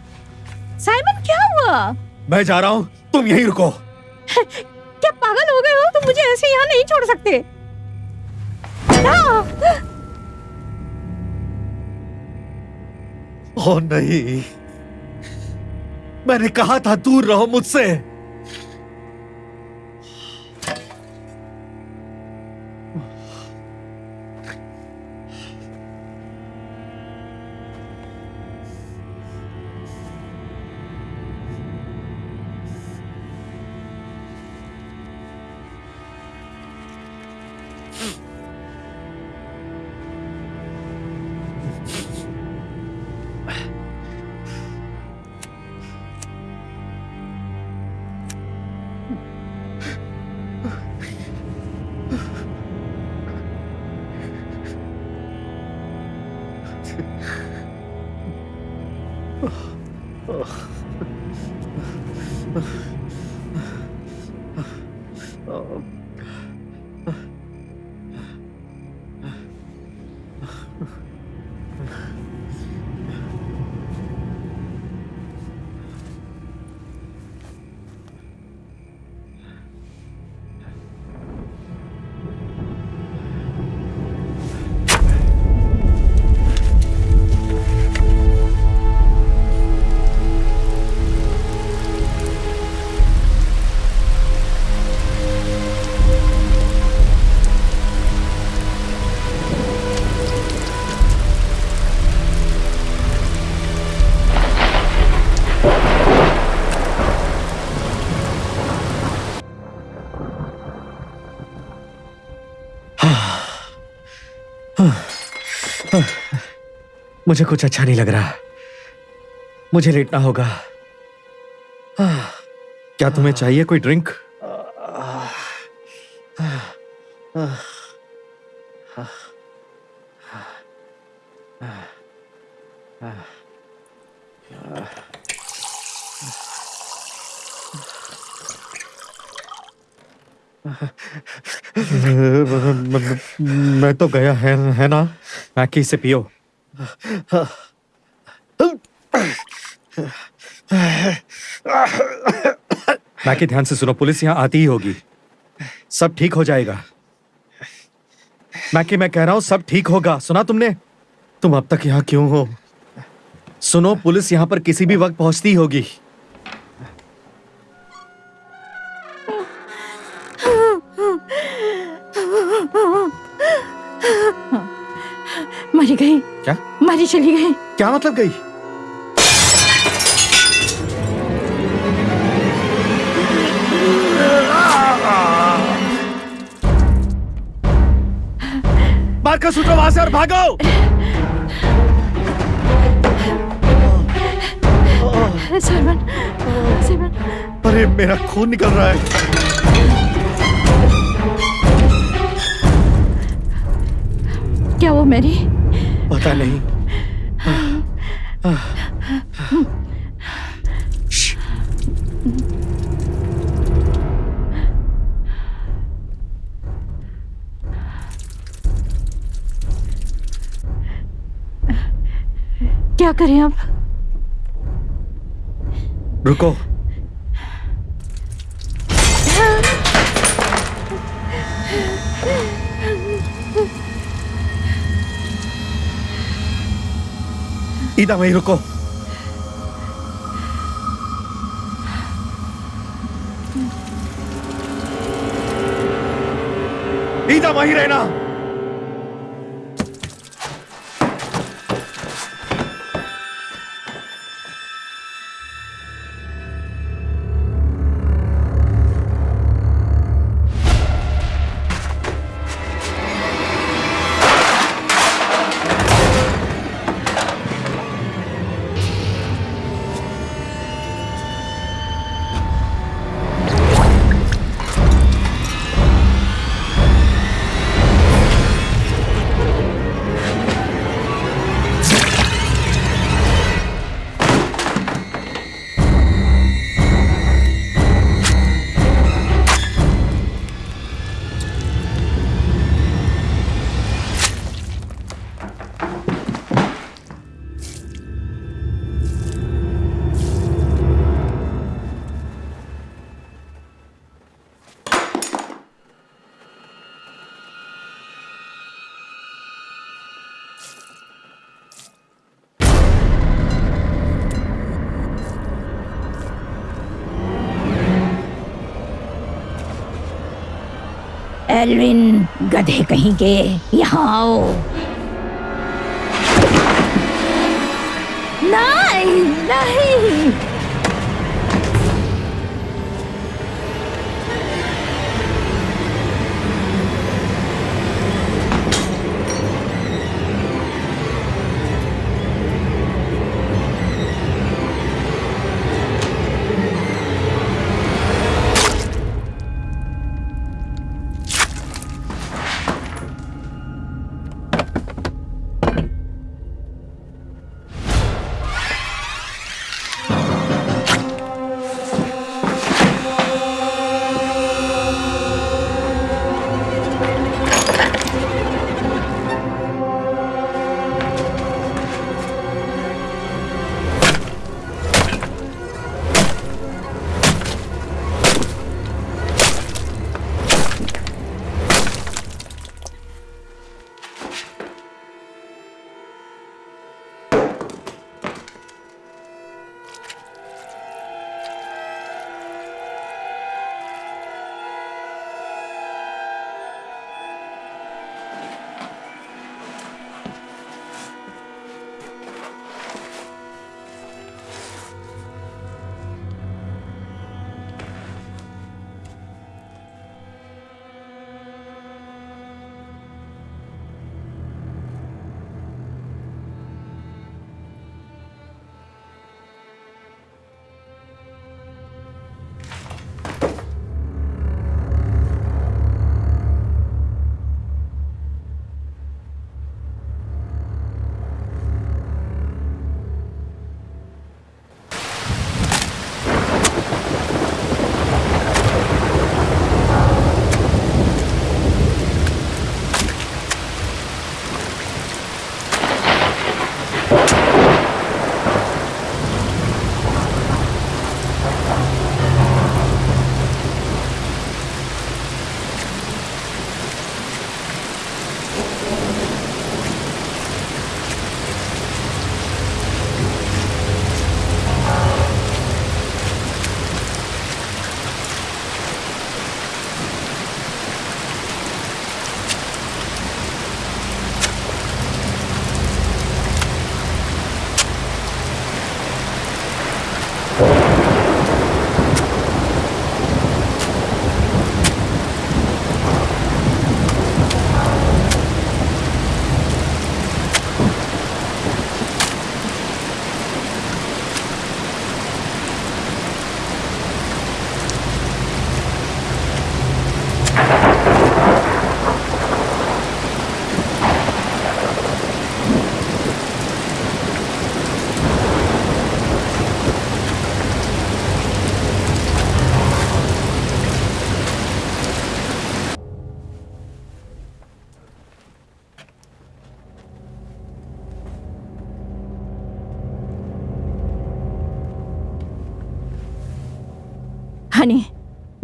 साइमन क्या हुआ? मैं जा रहा हूँ तुम यहीं रुको। क्या पागल हो गए हो? तुम मुझे ऐसे यहाँ नहीं छोड़ सकते। ओ नहीं। मैंने कहा था दूर रहो मुझसे। मुझे कुछ अच्छा नहीं लग रहा। मुझे लेटना होगा। क्या तुम्हें चाहिए कोई ड्रिंक? मैं तो गया है है ना? मैकी से पियो। मैकी ध्यान से सुनो, पुलिस यहाँ आती ही होगी। सब ठीक हो जाएगा। मैकी मैं कह रहा हूँ, सब ठीक होगा। सुना तुमने? तुम अब तक यहाँ क्यों हो? सुनो, पुलिस यहाँ पर किसी भी वक्त पहुँचती होगी। मरी गई। क्या? मरी चली गई। क्या मतलब गई? कर सूत्रो वहाँ से और भागो। साइमन साइमन अरे मेरा खून निकल रहा है। क्या वो मेरी? पता नहीं। क्या करें अब रुको। ईदा वहीं रुको ईदा वहीं रहना एल्विन गधे कहीं के यहाँ आओ। नहीं नहीं।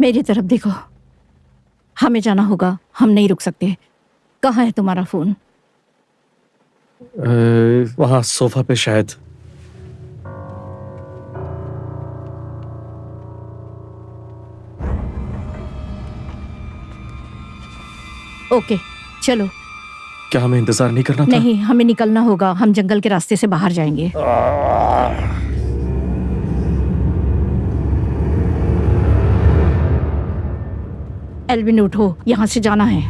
मेरी तरफ़ देखो। हमें जाना होगा। हम नहीं रुक सकते। कहाँ है तुम्हारा फ़ोन? वहाँ सोफा पे शायद। ओके चलो। क्या हमें इंतज़ार नहीं करना था? नहीं हमें निकलना होगा। हम जंगल के रास्ते से बाहर जाएँगे। एल्विन उठो। यहाँ से जाना है।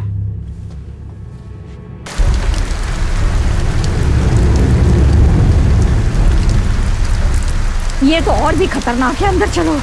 ये तो और भी खतरनाक है अंदर चलो।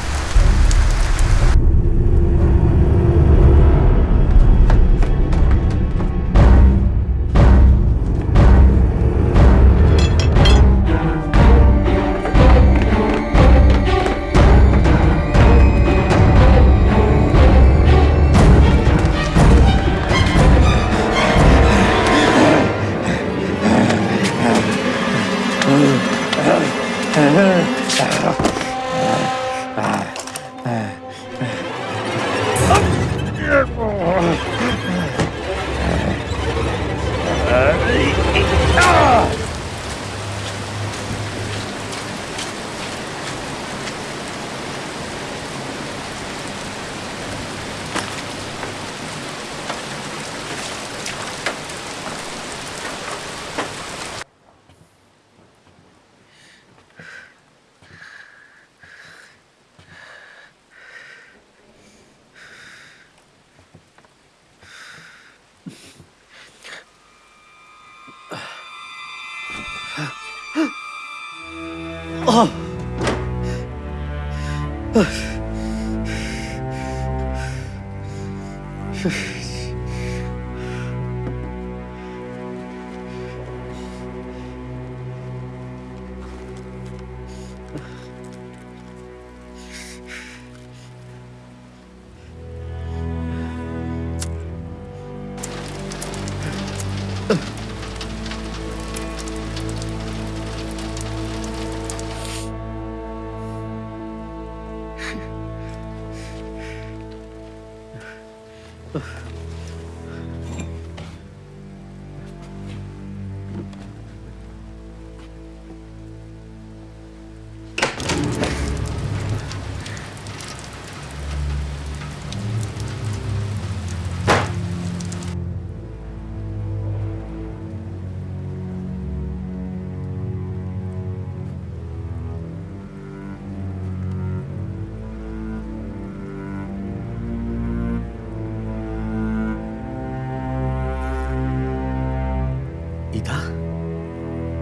Ugh.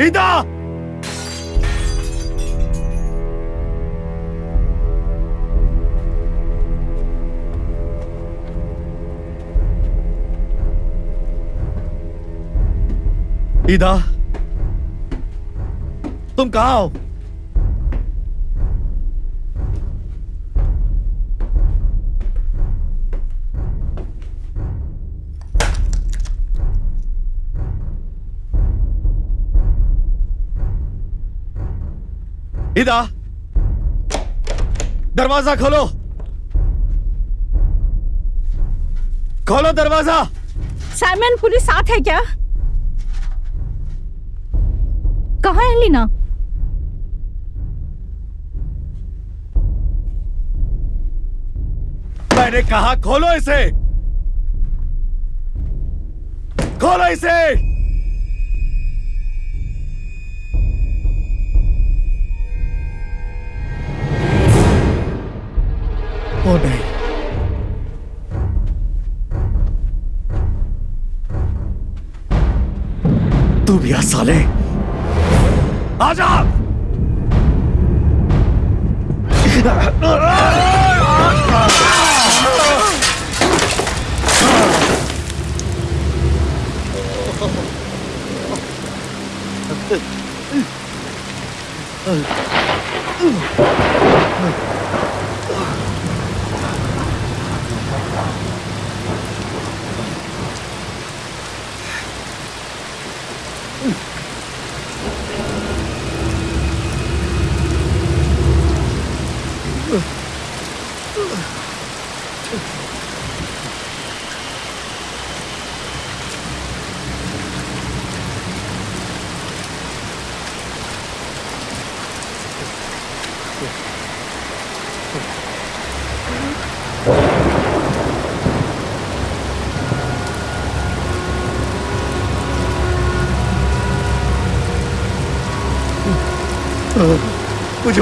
ईदा ईदा तुम कहा हो ईदा दरवाज़ा खोलो। खोलो दरवाज़ा। साइमन पुलिस साथ है क्या? कहा है लीना? मैंने कहा खोलो इसे। खोलो इसे। ओ नहीं तू भी आ साले। आजा। मुझे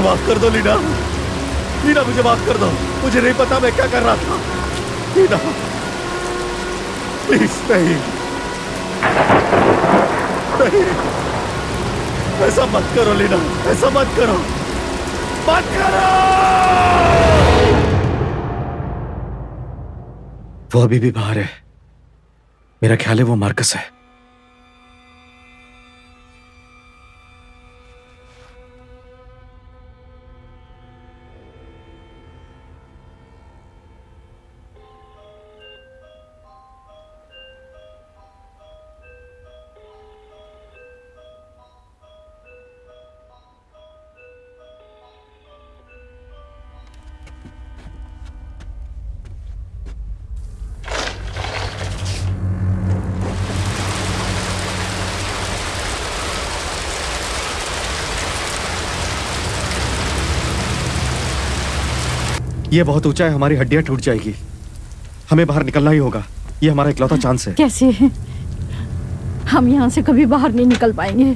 माफ़ कर दो, लीना। लीना, मुझे माफ़ कर दो। मुझे नहीं पता मैं क्या कर रहा था। लीना प्लीज़ नहीं। नहीं। ऐसा मत करो, लीना। ऐसा मत करो। मत करो! वो अभी भी बाहर है। मेरा ख्याल है वो मार्कस है। ये बहुत ऊँचा है, हमारी हड्डियाँ टूट जाएगी। हमें बाहर निकलना ही होगा। ये हमारा इकलौता चांस है। कैसे हम यहाँ से कभी बाहर नहीं निकल पाएँगे।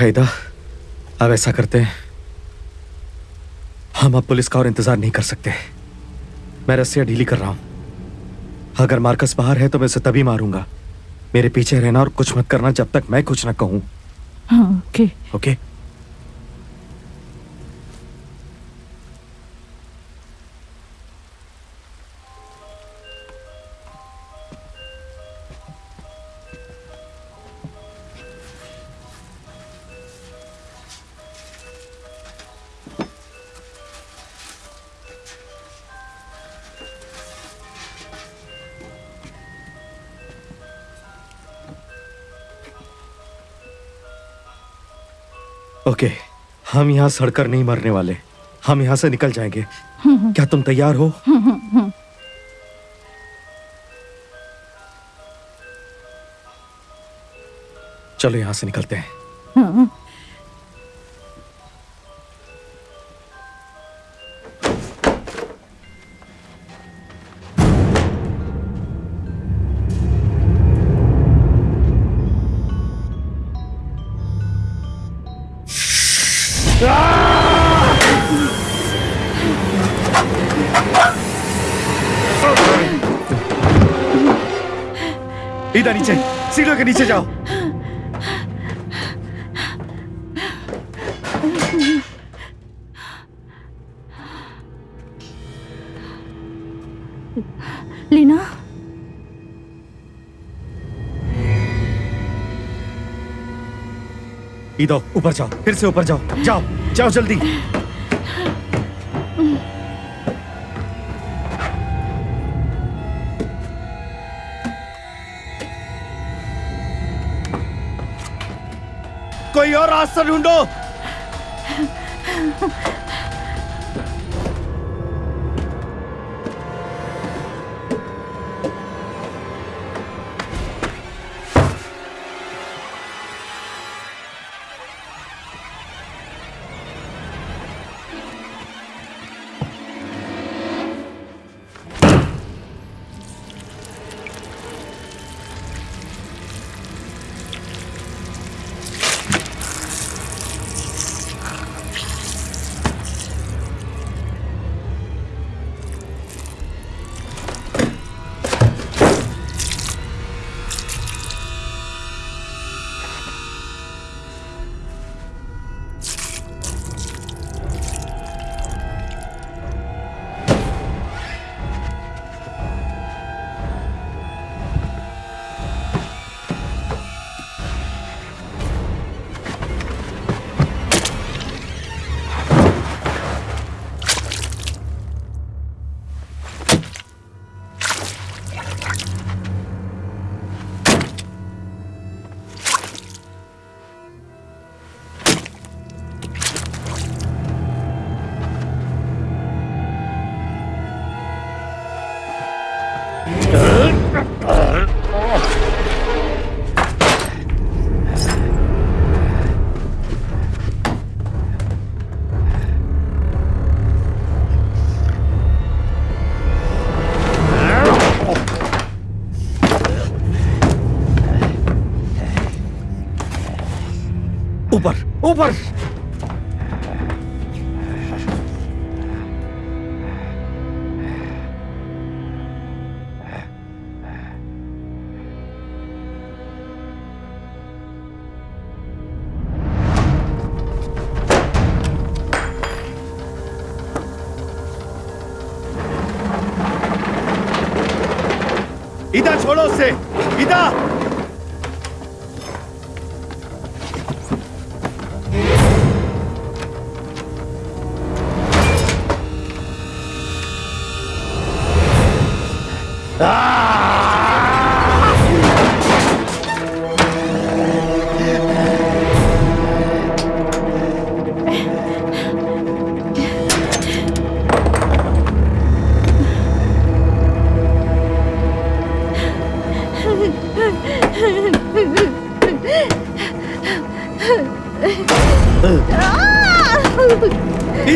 अच्छा इदा अब ऐसा करते हैं। हम अब पुलिस का और इंतज़ार नहीं कर सकते। मैं रस्सियाँ ढीली कर रहा हूँ। अगर मार्कस बाहर है तो मैं उसे तभी मारूँगा। मेरे पीछे रहना और कुछ मत करना जब तक मैं कुछ ना कहूँ। हाँ ओके ओके। ओके? हम यहाँ सड़कर नहीं मरने वाले। हम यहाँ से निकल जाएँगे। क्या तुम तैयार हो? चलो यहाँ से निकलते हैं। लीना? इधर ऊपर जाओ, फिर से ऊपर जाओ। जाओ जाओ जल्दी। कोई और रास्ता ढूंढो। ऊपर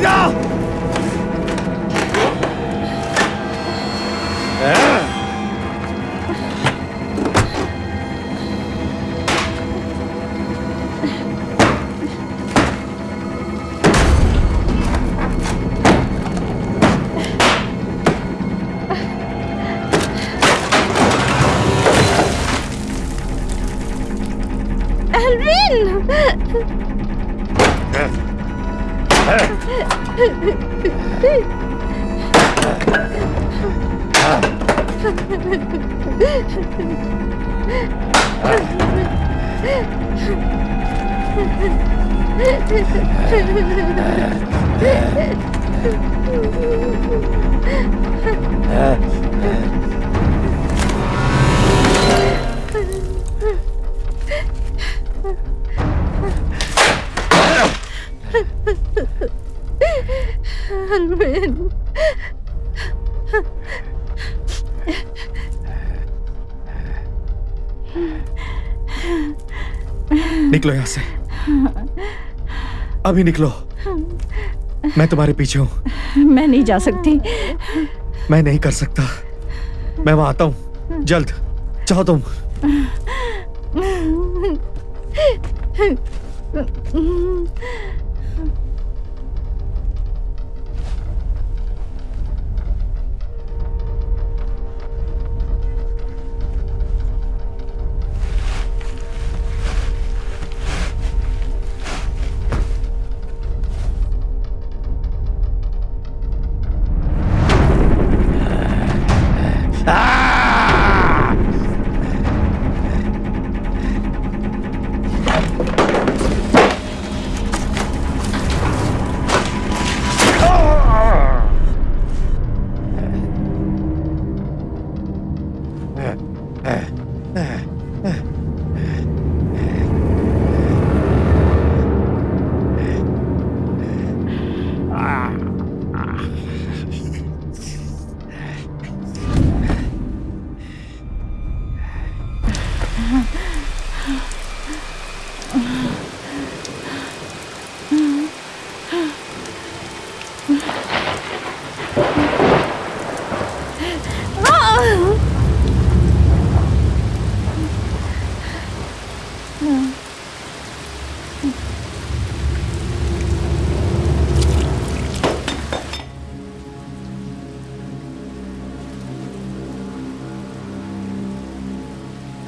इधर अभी निकलो। मैं तुम्हारे पीछे हूँ। मैं नहीं जा सकती। मैं नहीं कर सकता। मैं वहाँ आता हूँ। जल्द। चाहो तुम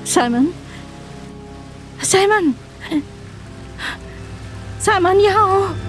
Simon? Simon! Simon, ja!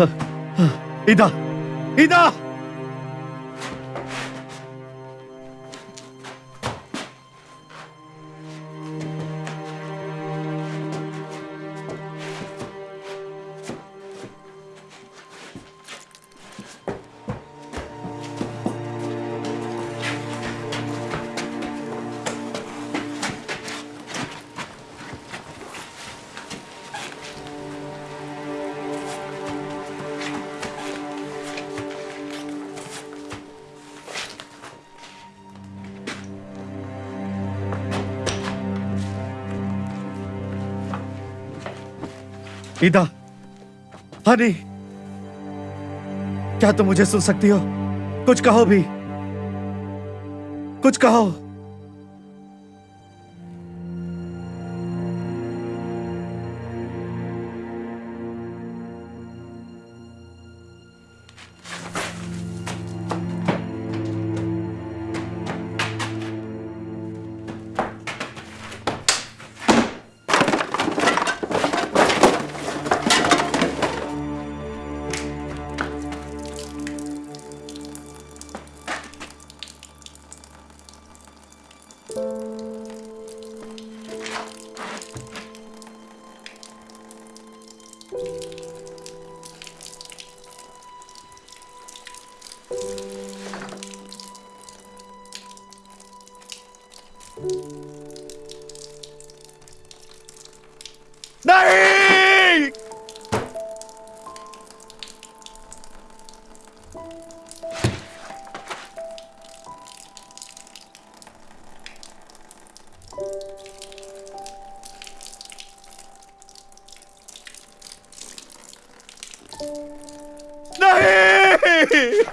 आओ ईदा ईदा हनी क्या तुम मुझे सुन सकती हो? कुछ कहो भी। कुछ कहो।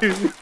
Thank you.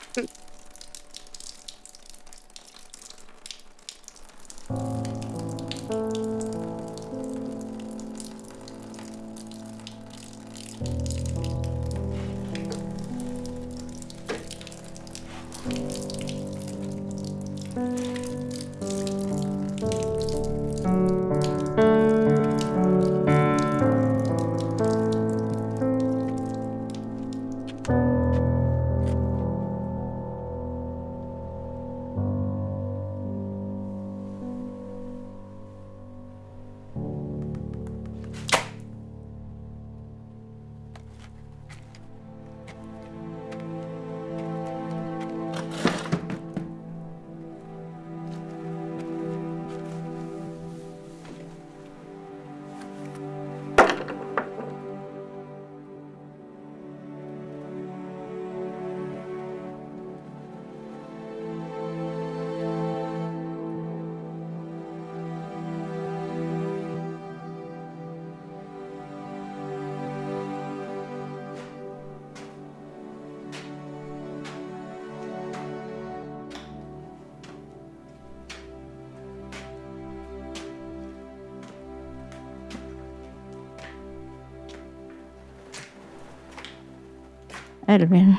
Alvin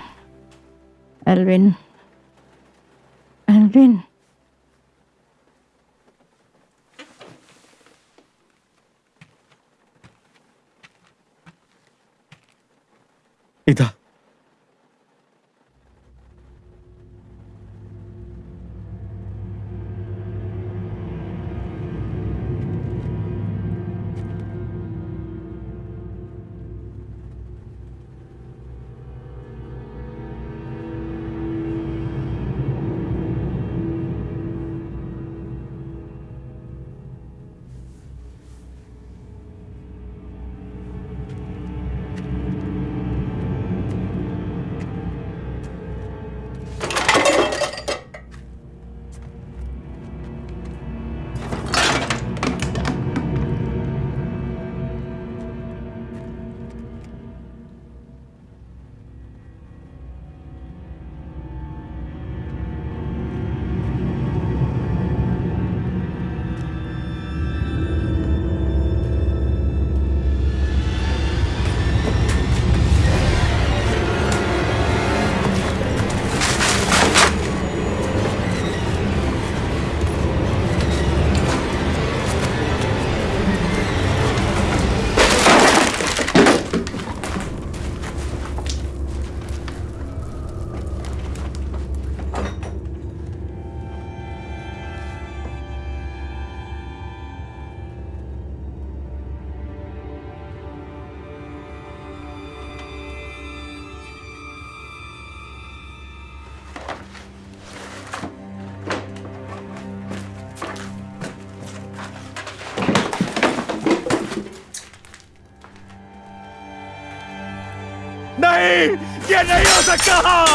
Alvin Oh!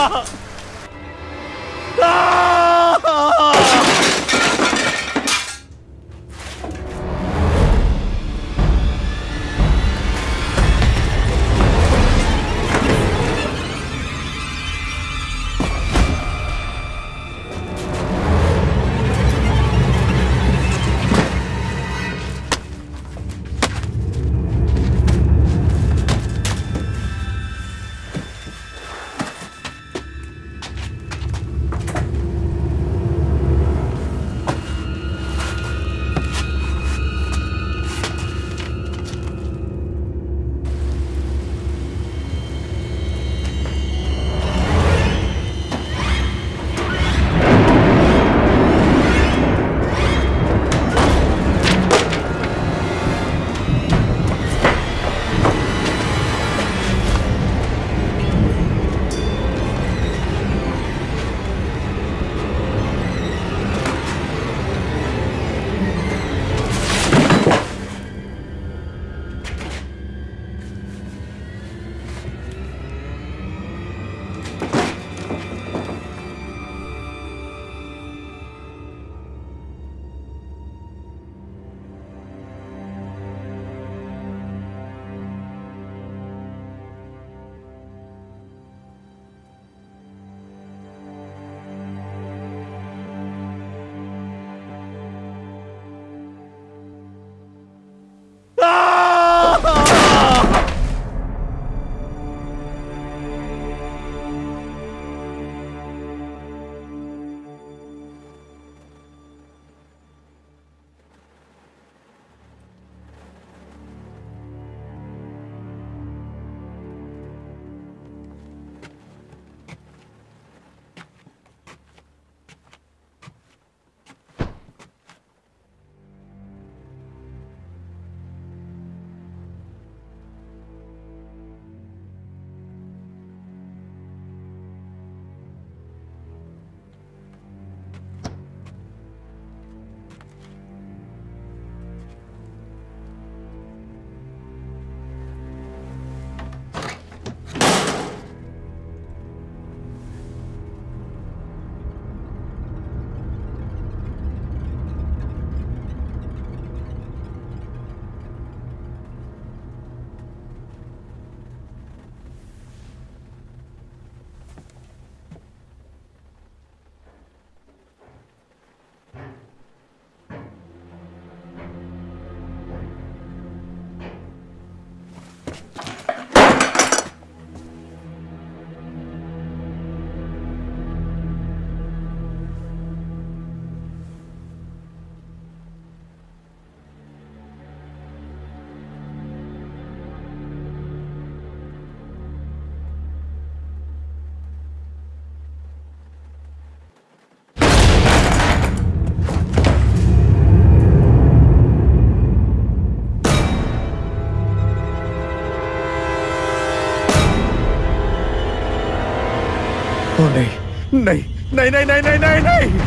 नहीं नहीं नहीं नहीं नहीं नहीं।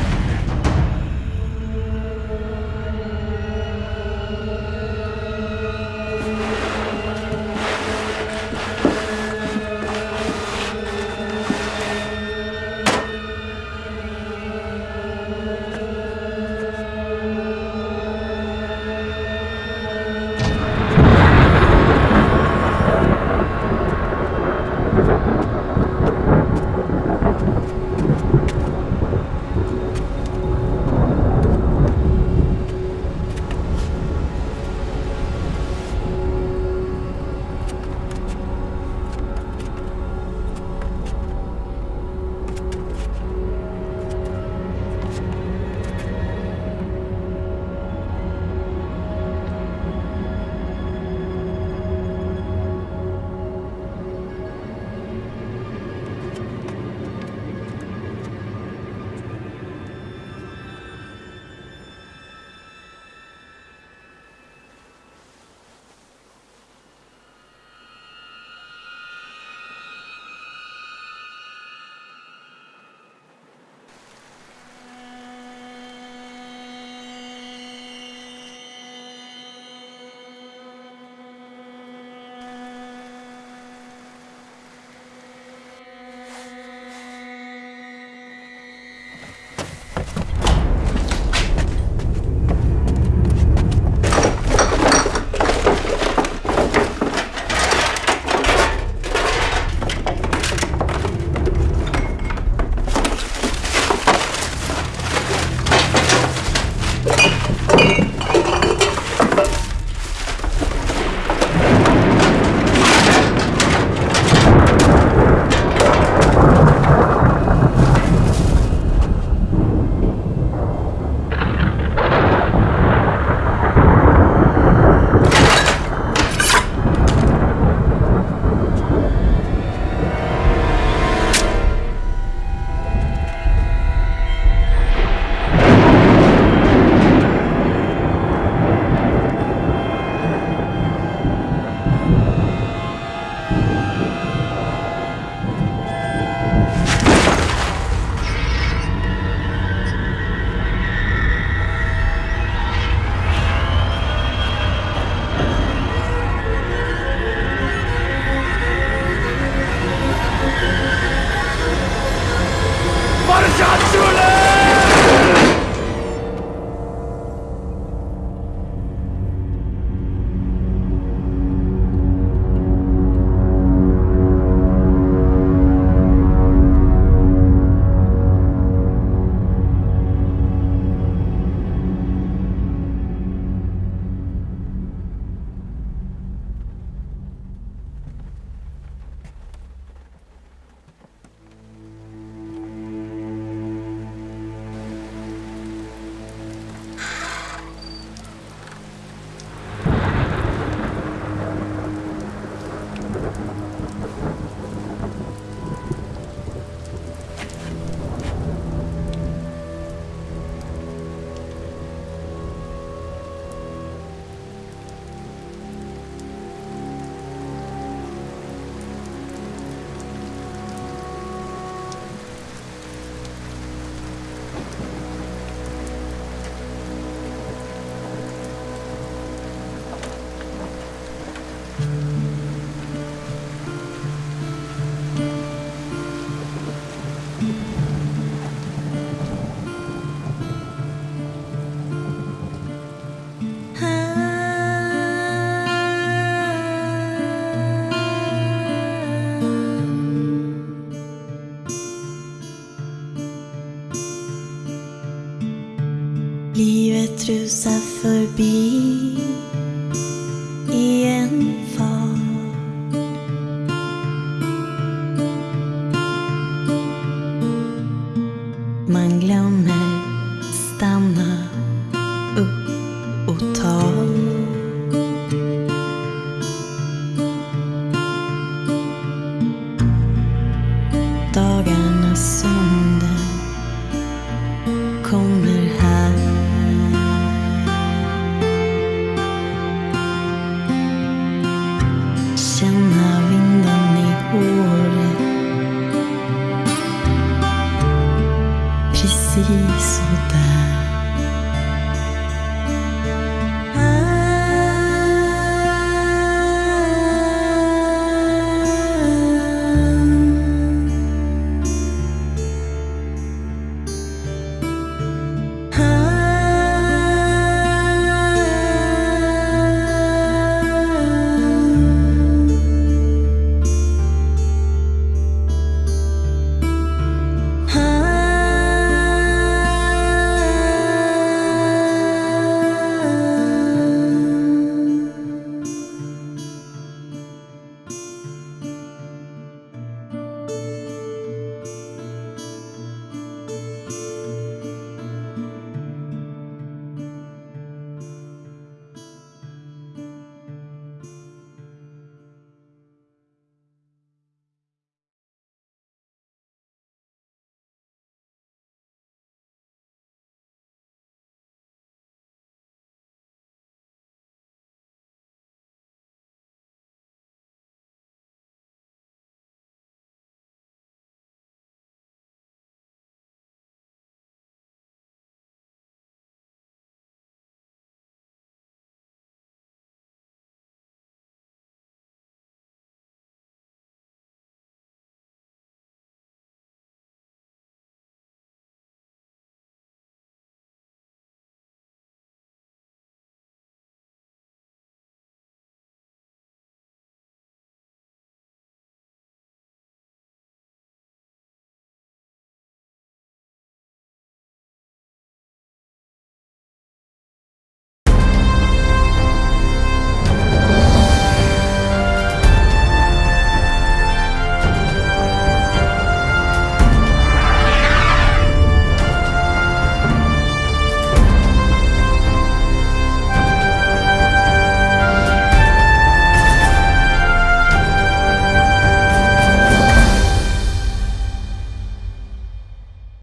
to suffer be